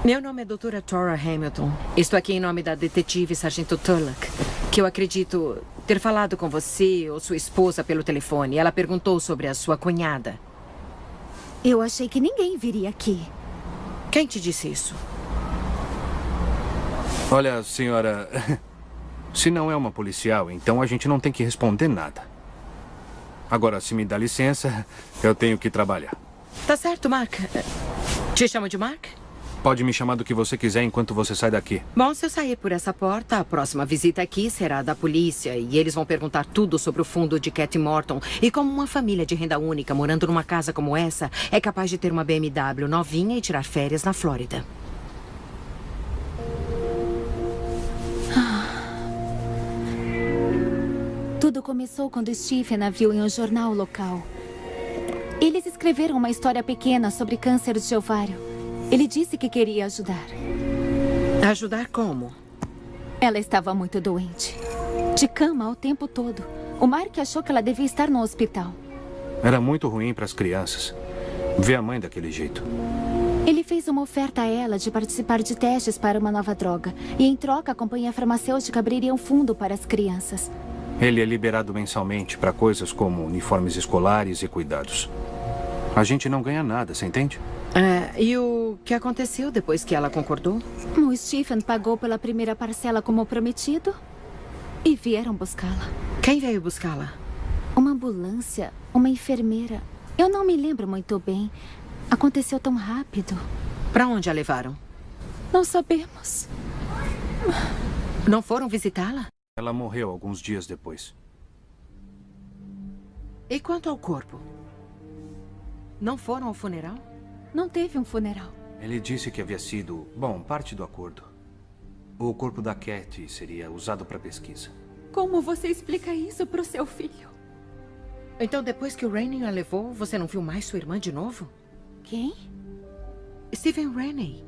Meu nome é doutora Tora Hamilton. Estou aqui em nome da detetive Sargento Tullock, que eu acredito ter falado com você ou sua esposa pelo telefone. Ela perguntou sobre a sua cunhada. Eu achei que ninguém viria aqui. Quem te disse isso? Olha, senhora. Se não é uma policial, então a gente não tem que responder nada. Agora, se me dá licença, eu tenho que trabalhar. Tá certo, Mark. Te chamo de Mark? Pode me chamar do que você quiser enquanto você sai daqui. Bom, se eu sair por essa porta, a próxima visita aqui será da polícia e eles vão perguntar tudo sobre o fundo de Cat Morton e como uma família de renda única morando numa casa como essa é capaz de ter uma BMW novinha e tirar férias na Flórida. Tudo começou quando Stephen a viu em um jornal local. Eles escreveram uma história pequena sobre câncer de ovário. Ele disse que queria ajudar. Ajudar como? Ela estava muito doente. De cama o tempo todo. O Mark achou que ela devia estar no hospital. Era muito ruim para as crianças. Ver a mãe daquele jeito. Ele fez uma oferta a ela de participar de testes para uma nova droga. E em troca, a companhia farmacêutica abriria um fundo para as crianças. Ele é liberado mensalmente para coisas como uniformes escolares e cuidados. A gente não ganha nada, você entende? É, e o que aconteceu depois que ela concordou? O Stephen pagou pela primeira parcela como prometido e vieram buscá-la. Quem veio buscá-la? Uma ambulância, uma enfermeira. Eu não me lembro muito bem. Aconteceu tão rápido. Para onde a levaram? Não sabemos. Não foram visitá-la? Ela morreu alguns dias depois. E quanto ao corpo? Não foram ao funeral? Não teve um funeral. Ele disse que havia sido, bom, parte do acordo. O corpo da Cat seria usado para pesquisa. Como você explica isso pro seu filho? Então, depois que o Rainey a levou, você não viu mais sua irmã de novo? Quem? Stephen Rainey.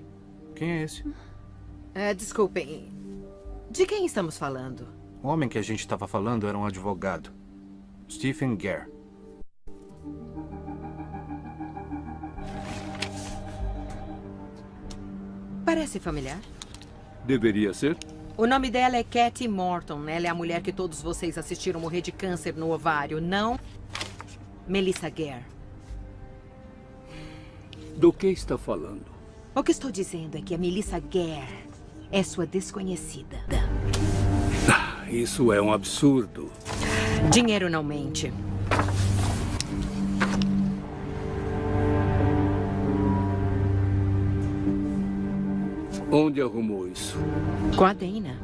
Quem é esse? É, desculpem. De quem estamos falando? O homem que a gente estava falando era um advogado. Stephen Gare. Parece familiar. Deveria ser? O nome dela é Cathy Morton. Ela é a mulher que todos vocês assistiram morrer de câncer no ovário, não? Melissa Gare. Do que está falando? O que estou dizendo é que a Melissa Gare é sua desconhecida. Ah, isso é um absurdo. Dinheiro não mente. Onde arrumou isso? Com a Dana.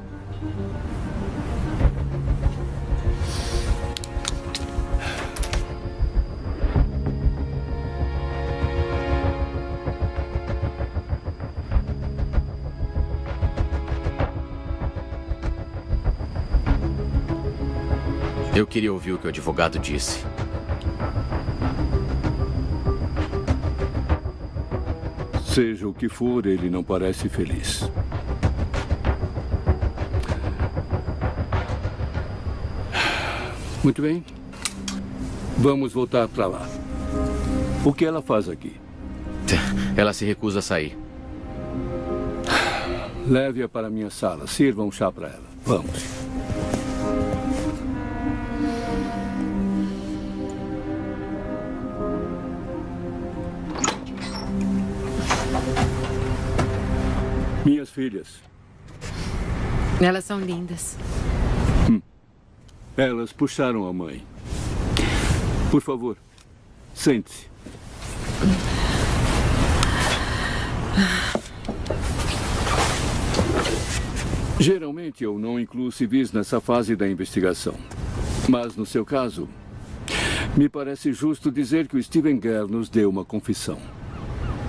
Eu queria ouvir o que o advogado disse. Seja o que for, ele não parece feliz. Muito bem. Vamos voltar para lá. O que ela faz aqui? Ela se recusa a sair. Leve-a para minha sala. Sirva um chá para ela. Vamos. Filhas. Elas são lindas. Hum. Elas puxaram a mãe. Por favor, sente-se. Geralmente eu não incluo civis nessa fase da investigação. Mas no seu caso, me parece justo dizer que o Steven Gare nos deu uma confissão.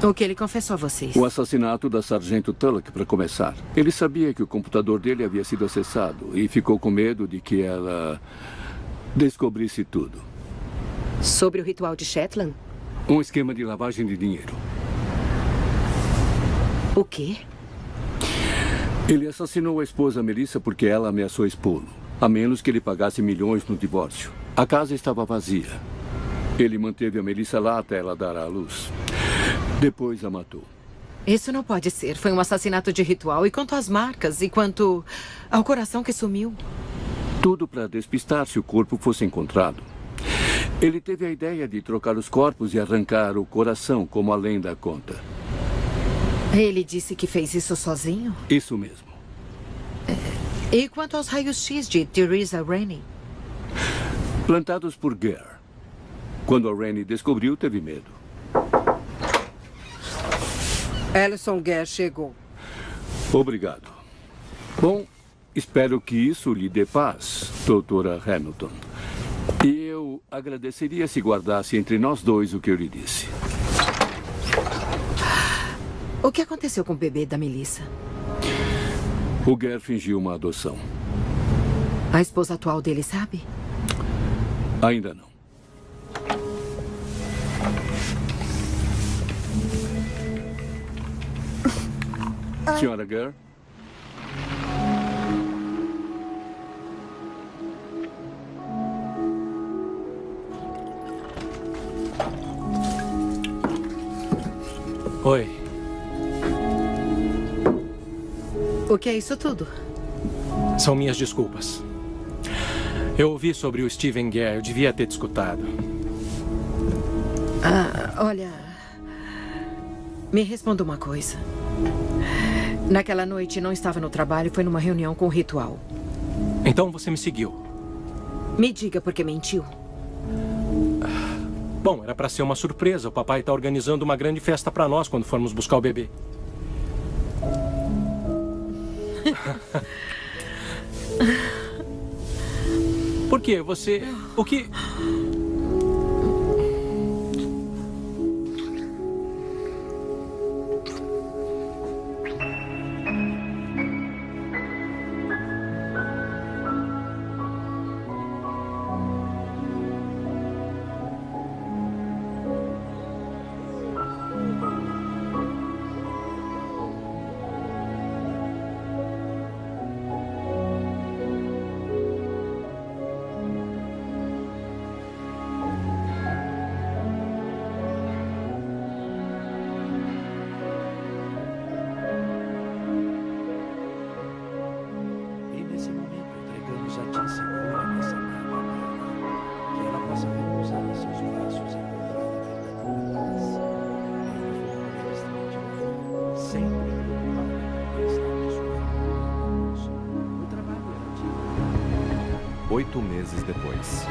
O que ele confessou a vocês? O assassinato da Sargento Tullock, para começar. Ele sabia que o computador dele havia sido acessado e ficou com medo de que ela descobrisse tudo. Sobre o ritual de Shetland? Um esquema de lavagem de dinheiro. O quê? Ele assassinou a esposa Melissa porque ela ameaçou expô-lo, a menos que ele pagasse milhões no divórcio. A casa estava vazia. Ele manteve a Melissa lá até ela dar à luz. Depois a matou. Isso não pode ser. Foi um assassinato de ritual. E quanto às marcas? E quanto ao coração que sumiu? Tudo para despistar se o corpo fosse encontrado. Ele teve a ideia de trocar os corpos e arrancar o coração, como a lenda conta. Ele disse que fez isso sozinho? Isso mesmo. E quanto aos raios-x de Theresa Rainey? Plantados por Gare. Quando a Rainey descobriu, teve medo. Ellison Gare chegou. Obrigado. Bom, espero que isso lhe dê paz, doutora Hamilton. E eu agradeceria se guardasse entre nós dois o que eu lhe disse. O que aconteceu com o bebê da Melissa? O Gare fingiu uma adoção. A esposa atual dele sabe? Ainda não. Senhora Gare? Oi. O que é isso tudo? São minhas desculpas. Eu ouvi sobre o Steven Gare. Eu devia ter te escutado. Ah, olha. Me responda uma coisa. Naquela noite não estava no trabalho, foi numa reunião com o ritual. Então você me seguiu. Me diga por que mentiu. Bom, era para ser uma surpresa. O papai está organizando uma grande festa para nós quando formos buscar o bebê. Por quê? Você. O que. Oito meses depois.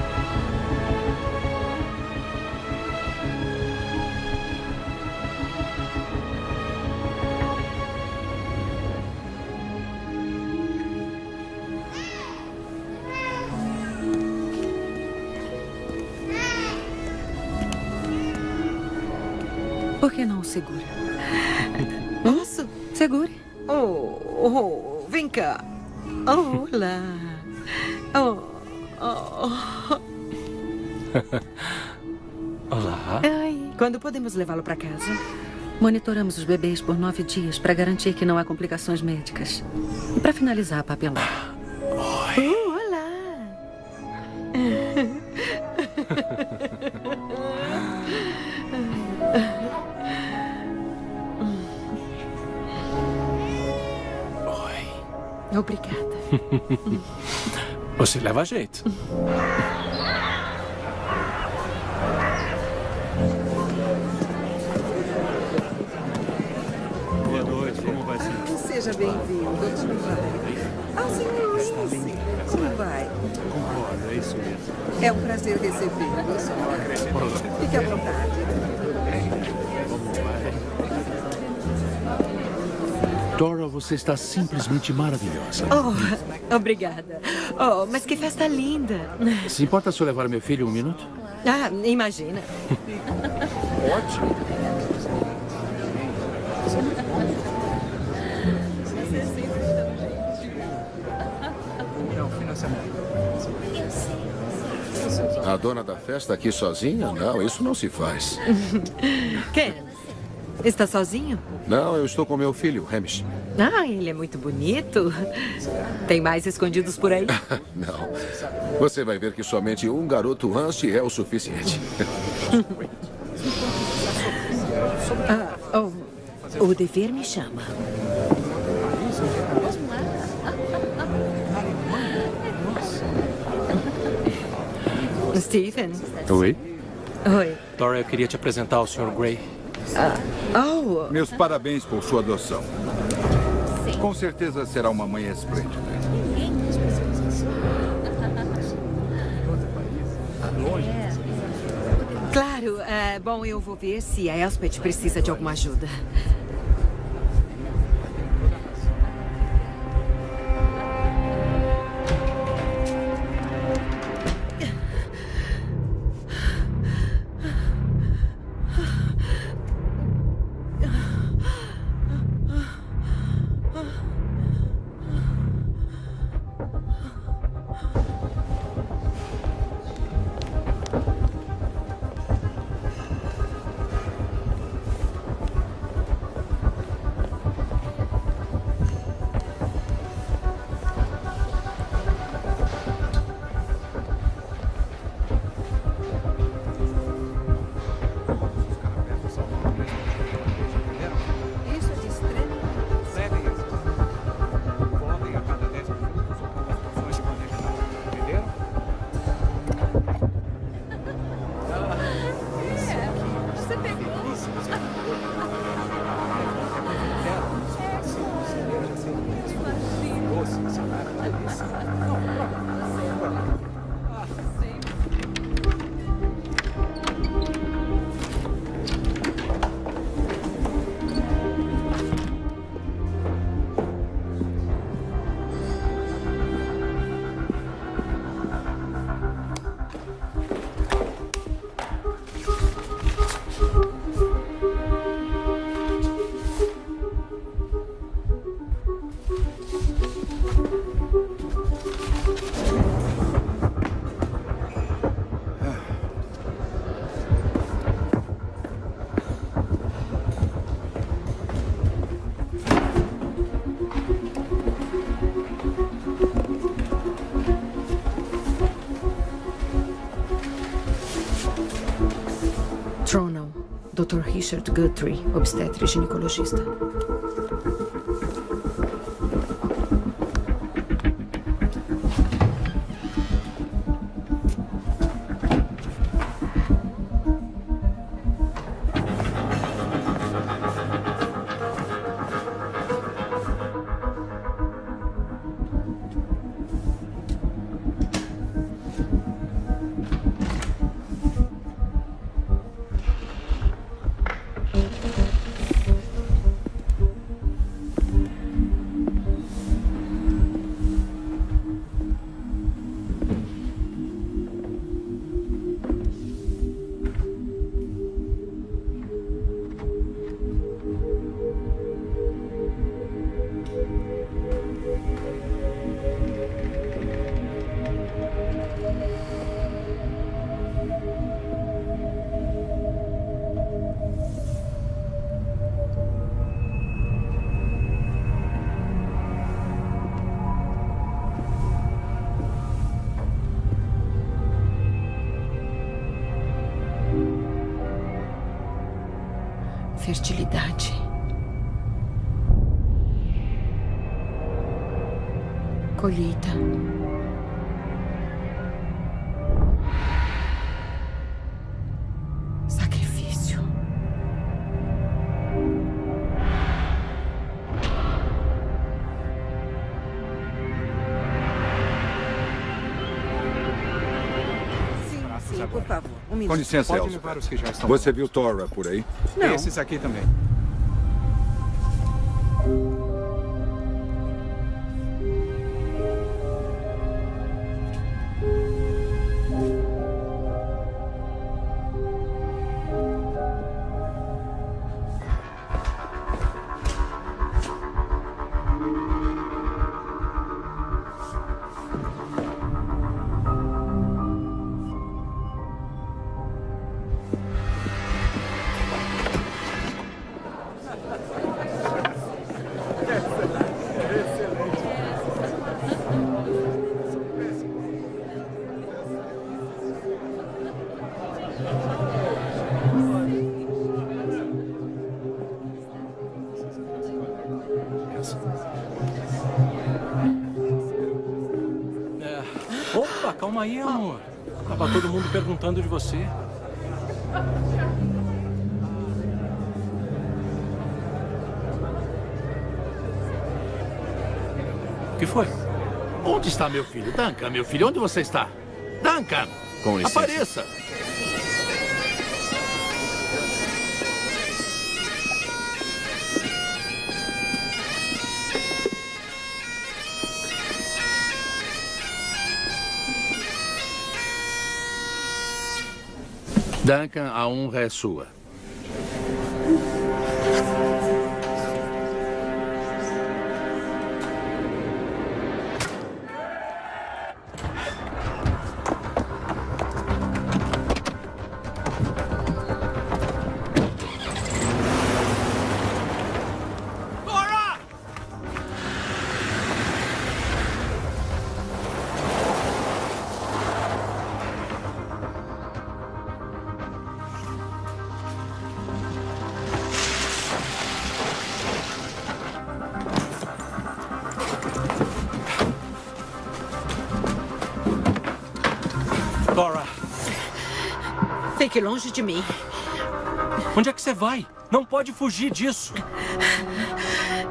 Por que não o segura? Posso? Segure. Oh, oh, vem cá. Olá. Oh, oh. Olá. Ai, quando podemos levá-lo para casa? Monitoramos os bebês por nove dias para garantir que não há complicações médicas. E para finalizar a papelada. Oh, olá. Oi. Obrigada. Você leva jeito. Boa noite, como vai ser? Seja bem-vindo. Como vai? Ah, senhor Lucy. Como vai? Concordo, é isso mesmo. É um prazer recebê-lo, senhor. Fique à vontade. Dora, você está simplesmente maravilhosa. Oh, obrigada. Oh, mas que festa linda. Se importa se eu levar meu filho um minuto? Ah, imagina. Ótimo. A dona da festa aqui sozinha? Não, isso não se faz. Ken, está sozinho? Não, eu estou com meu filho, Hamish. Ah, ele é muito bonito. Tem mais escondidos por aí? Não. Você vai ver que somente um garoto Anste é o suficiente. Ah, oh, o dever me chama. Stephen. Oi? Oi. Dora, eu queria te apresentar ao Sr. Gray. Oh. Meus parabéns por sua adoção. Com certeza será uma mãe esplêndida. Claro. é, bom, eu vou ver se a Elspeth precisa de alguma ajuda. Richard Guthrie, obstetra e ginecologista. Fertilidade. Colheita. Com licença, estão Você viu Tora por aí? Não. Esses aqui também. Duncan, meu filho, onde você está? Duncan! Com licença. Apareça! Duncan, a honra é sua. Dora, Fique longe de mim. onde é que você vai? Não pode fugir disso.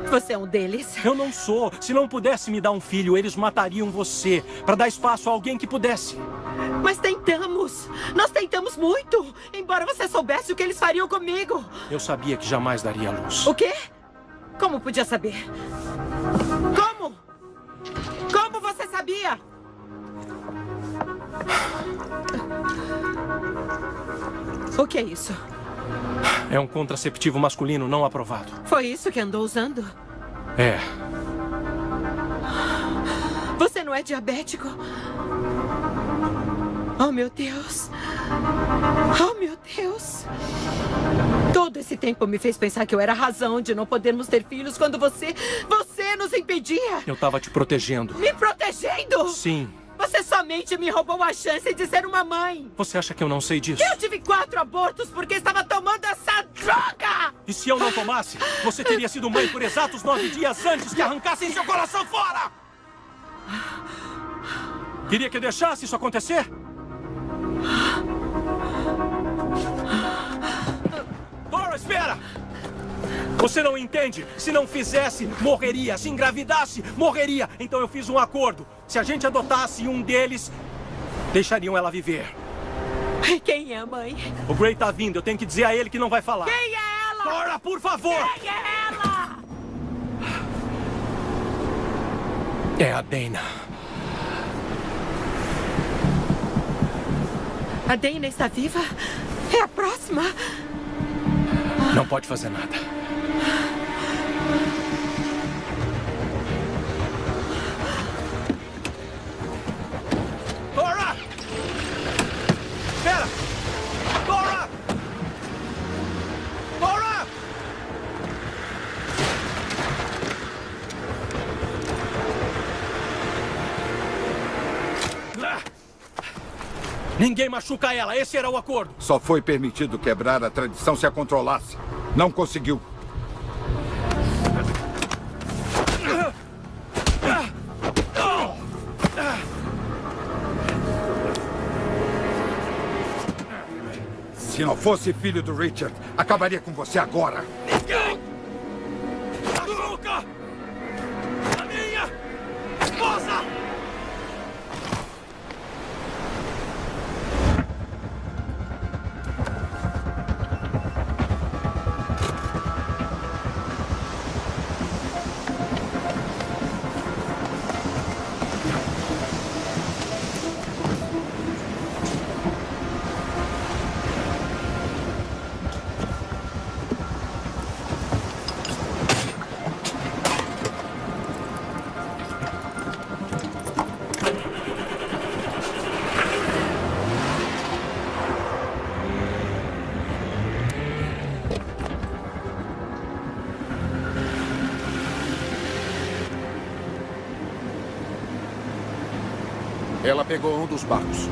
Você é um deles? Eu não sou. Se não pudesse me dar um filho, eles matariam você para dar espaço a alguém que pudesse. Mas tentamos. Nós tentamos muito. Embora você soubesse o que eles fariam comigo. Eu sabia que jamais daria luz. O quê? Como podia saber? Como? Como você sabia? O que é isso? É um contraceptivo masculino não aprovado. Foi isso que andou usando? É. Você não é diabético? Oh, meu Deus. Oh, meu Deus. Todo esse tempo me fez pensar que eu era a razão de não podermos ter filhos quando você. Você nos impedia. Eu tava te protegendo. Me protegendo? Sim. Você somente me roubou a chance de ser uma mãe. Você acha que eu não sei disso? Eu tive quatro abortos porque estava tomando essa droga! E se eu não tomasse, você teria sido mãe por exatos nove dias antes que arrancassem seu coração fora! Queria que eu deixasse isso acontecer? Dora, espera! Você não entende? Se não fizesse, morreria. Se engravidasse, morreria. Então eu fiz um acordo. Se a gente adotasse um deles, deixariam ela viver. Quem é a mãe? O Gray tá vindo. Eu tenho que dizer a ele que não vai falar. Quem é ela? Dora, por favor! Quem é ela? É a Dana. A Dana está viva? É a próxima? Não pode fazer nada. Ninguém machuca ela, esse era o acordo. Só foi permitido quebrar a tradição se a controlasse. Não conseguiu. Se não fosse filho do Richard, acabaria com você agora. Ela pegou um dos barcos.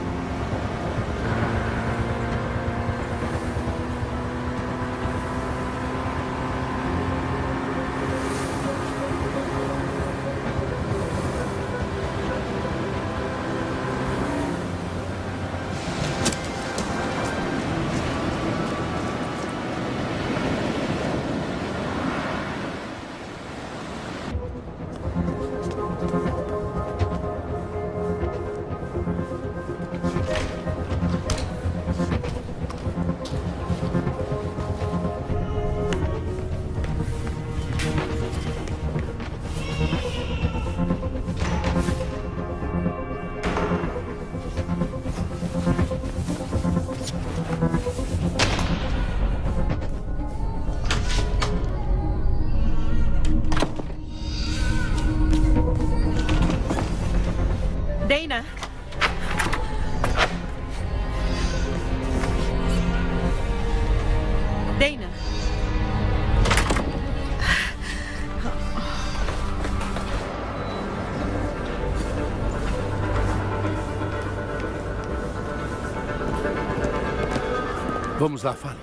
Vamos lá, fale.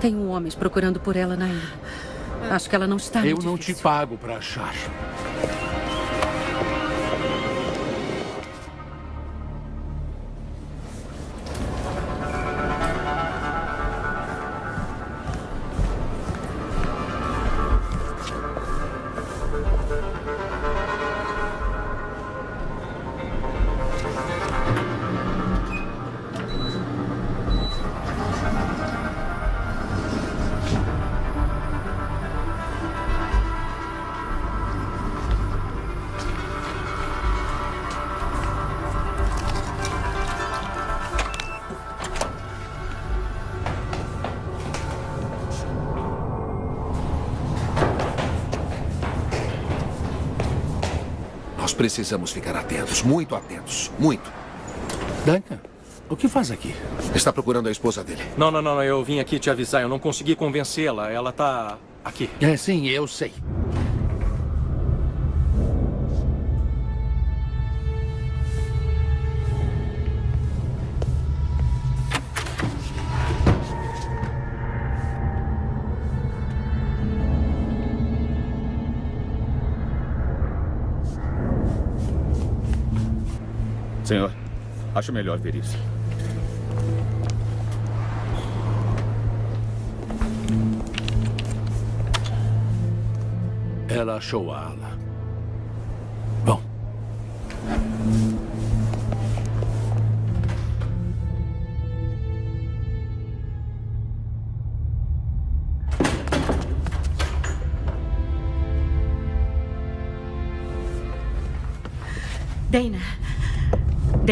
Tenho homens procurando por ela na ilha. Acho que ela não está Eu não te pago para achar. Nós precisamos ficar atentos, muito atentos, muito. Duncan, o que faz aqui? Está procurando a esposa dele. Não, não, não, eu vim aqui te avisar. Eu não consegui convencê-la. Ela tá aqui. É, sim, eu sei. Senhor, acho melhor ver isso. Ela achou a ala.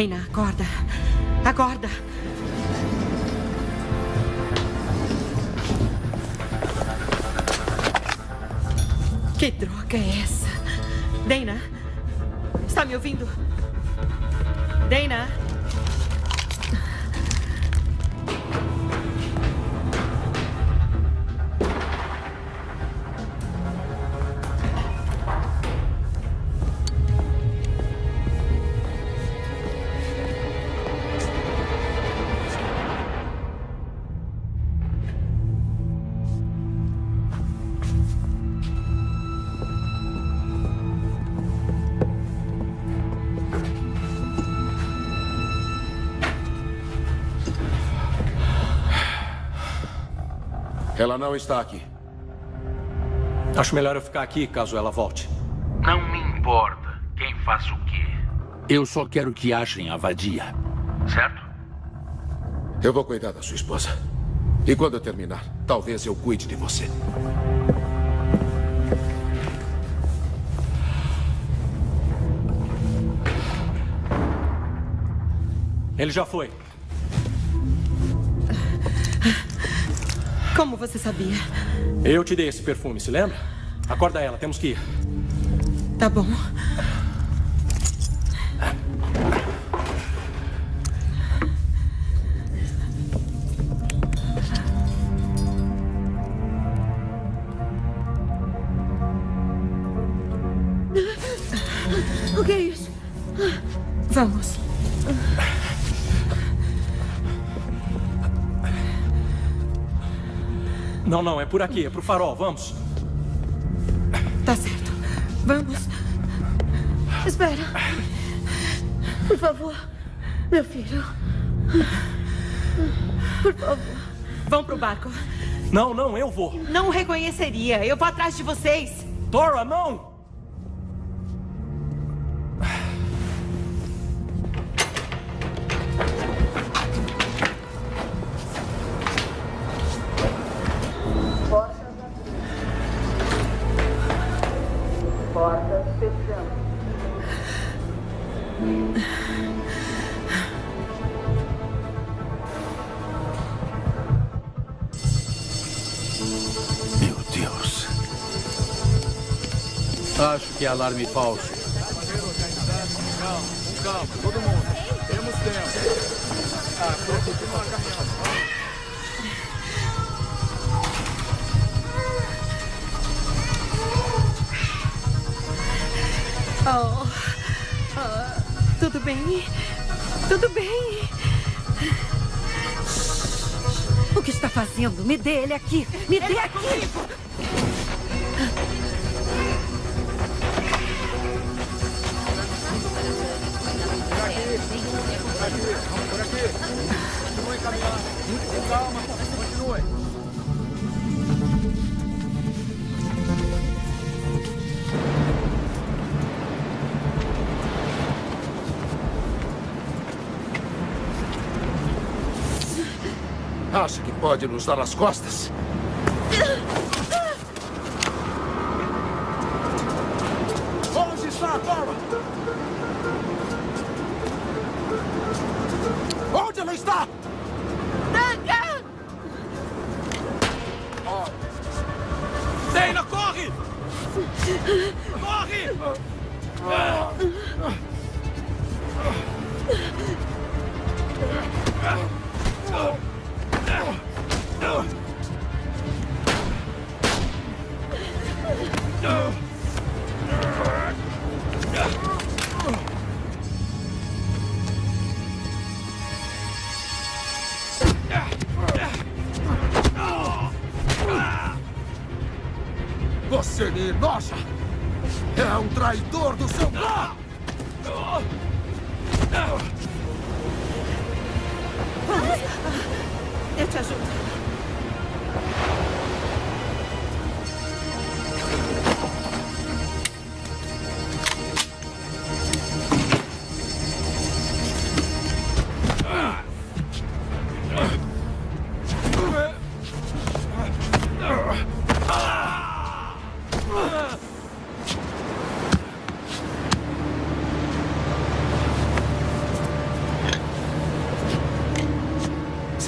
Dana, acorda. Acorda. Que droga é essa? Dana? Ela não está aqui. Acho melhor eu ficar aqui caso ela volte. Não me importa quem faz o quê. Eu só quero que achem a vadia. Certo? Eu vou cuidar da sua esposa. E quando eu terminar, talvez eu cuide de você. Ele já foi. Como você sabia? Eu te dei esse perfume, se lembra? Acorda ela, temos que ir. Tá bom. Não, não, é por aqui, é pro farol, vamos. Tá certo. Vamos. Espera. Por favor. Meu filho. Por favor. Vão pro barco. Não, não, eu vou. Não reconheceria. Eu vou atrás de vocês. Dora, não! Que é alarme falso. Calma, calma, todo mundo. Temos tempo. Ah, continua caminhando. Oh. Ah, tudo bem? Tudo bem? O que está fazendo? Me dê ele aqui. Me dê aqui. Por pode nos dar as costas?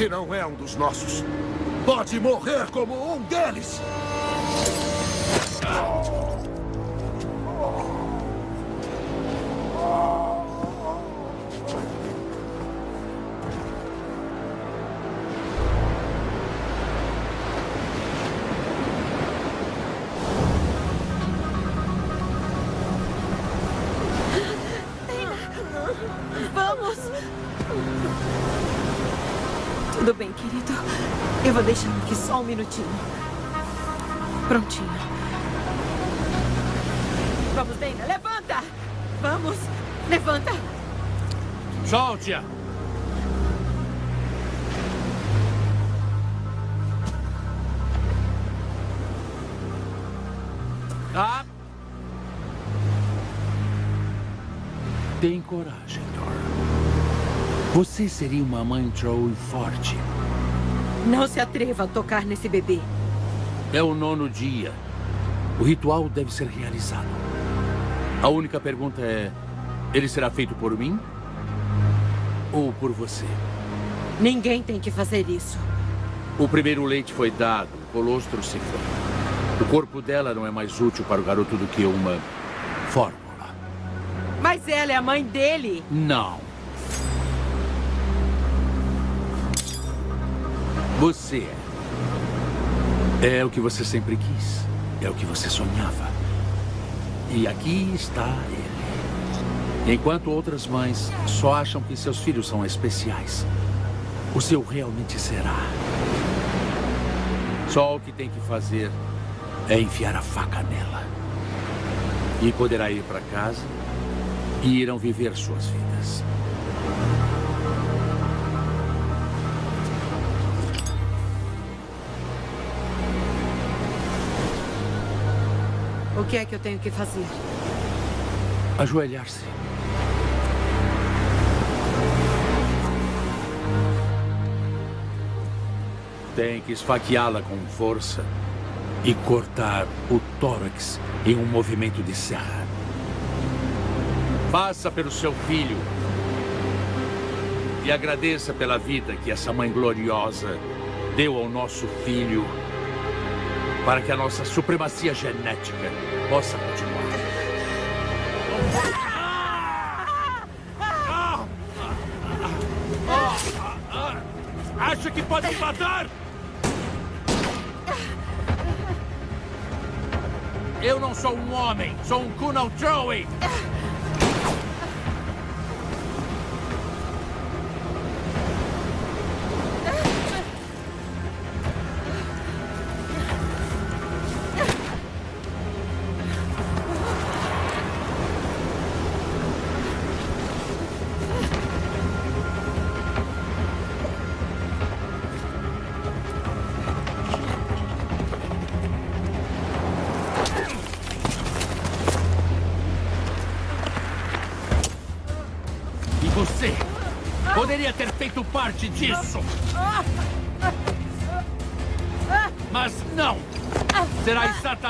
Se não é um dos nossos, pode morrer como um deles! Prontinho. Vamos, Dana, levanta! Vamos, levanta! Solte-a! Tá? Tem coragem, Thor. Você seria uma mãe troll forte. Não se atreva a tocar nesse bebê. É o nono dia. O ritual deve ser realizado. A única pergunta é: ele será feito por mim ou por você? Ninguém tem que fazer isso. O primeiro leite foi dado, o colostro se foi. O corpo dela não é mais útil para o garoto do que uma fórmula. Mas ela é a mãe dele. Não. Você é. É o que você sempre quis. É o que você sonhava. E aqui está ele. Enquanto outras mães só acham que seus filhos são especiais, o seu realmente será. Só o que tem que fazer é enfiar a faca nela. E poderá ir para casa e irão viver suas vidas. O que é que eu tenho que fazer? Ajoelhar-se. Tem que esfaqueá-la com força e cortar o tórax em um movimento de serra. Faça pelo seu filho e agradeça pela vida que essa mãe gloriosa deu ao nosso filho para que a nossa supremacia genética possa continuar. Acha que pode me matar? Eu não sou um homem, sou um Kunal Joey.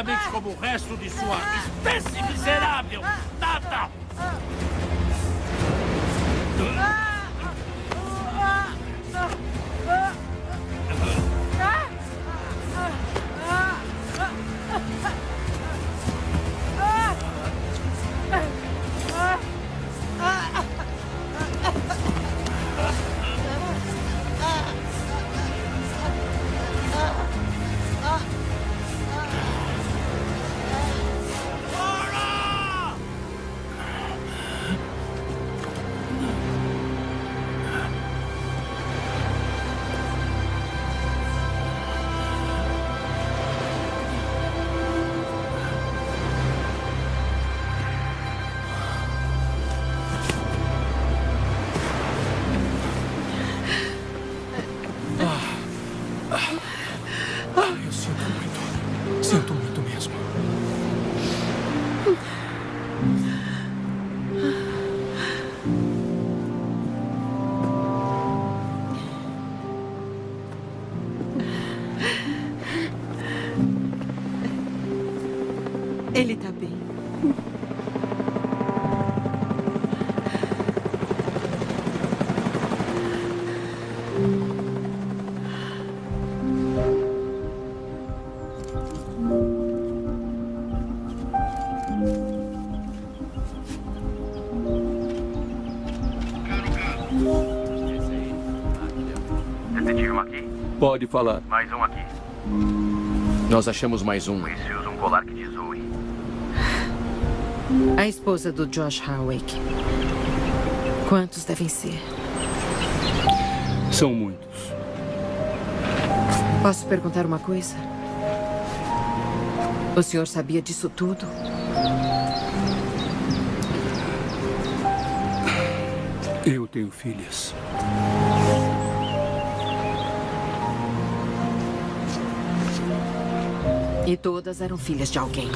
Exatamente como o resto de sua espécie Pode falar. Mais um aqui. Nós achamos mais um. Esse usa um colar que diz Zoe. A esposa do Josh Howick. Quantos devem ser? São muitos. Posso perguntar uma coisa? O senhor sabia disso tudo? Eu tenho filhas. E todas eram filhas de alguém.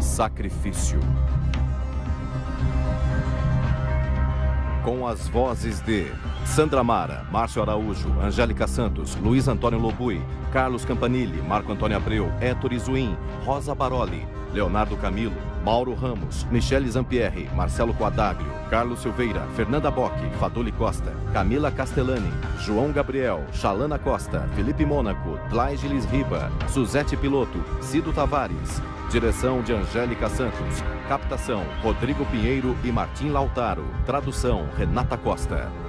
Sacrifício. Com as vozes de Sandra Mara, Márcio Araújo, Angélica Santos, Luiz Antônio Lobui, Carlos Campanile, Marco Antônio Abreu, Héctor Izuim, Rosa Baroli, Leonardo Camilo, Mauro Ramos, Michele Zampierre, Marcelo Quadaglio, Carlos Silveira, Fernanda Bock, Faduli Costa, Camila Castellani, João Gabriel, Chalana Costa, Felipe Mônaco, Dlaigelis Riba, Suzete Piloto, Cido Tavares. Direção de Angélica Santos. Captação, Rodrigo Pinheiro e Martim Lautaro. Tradução, Renata Costa.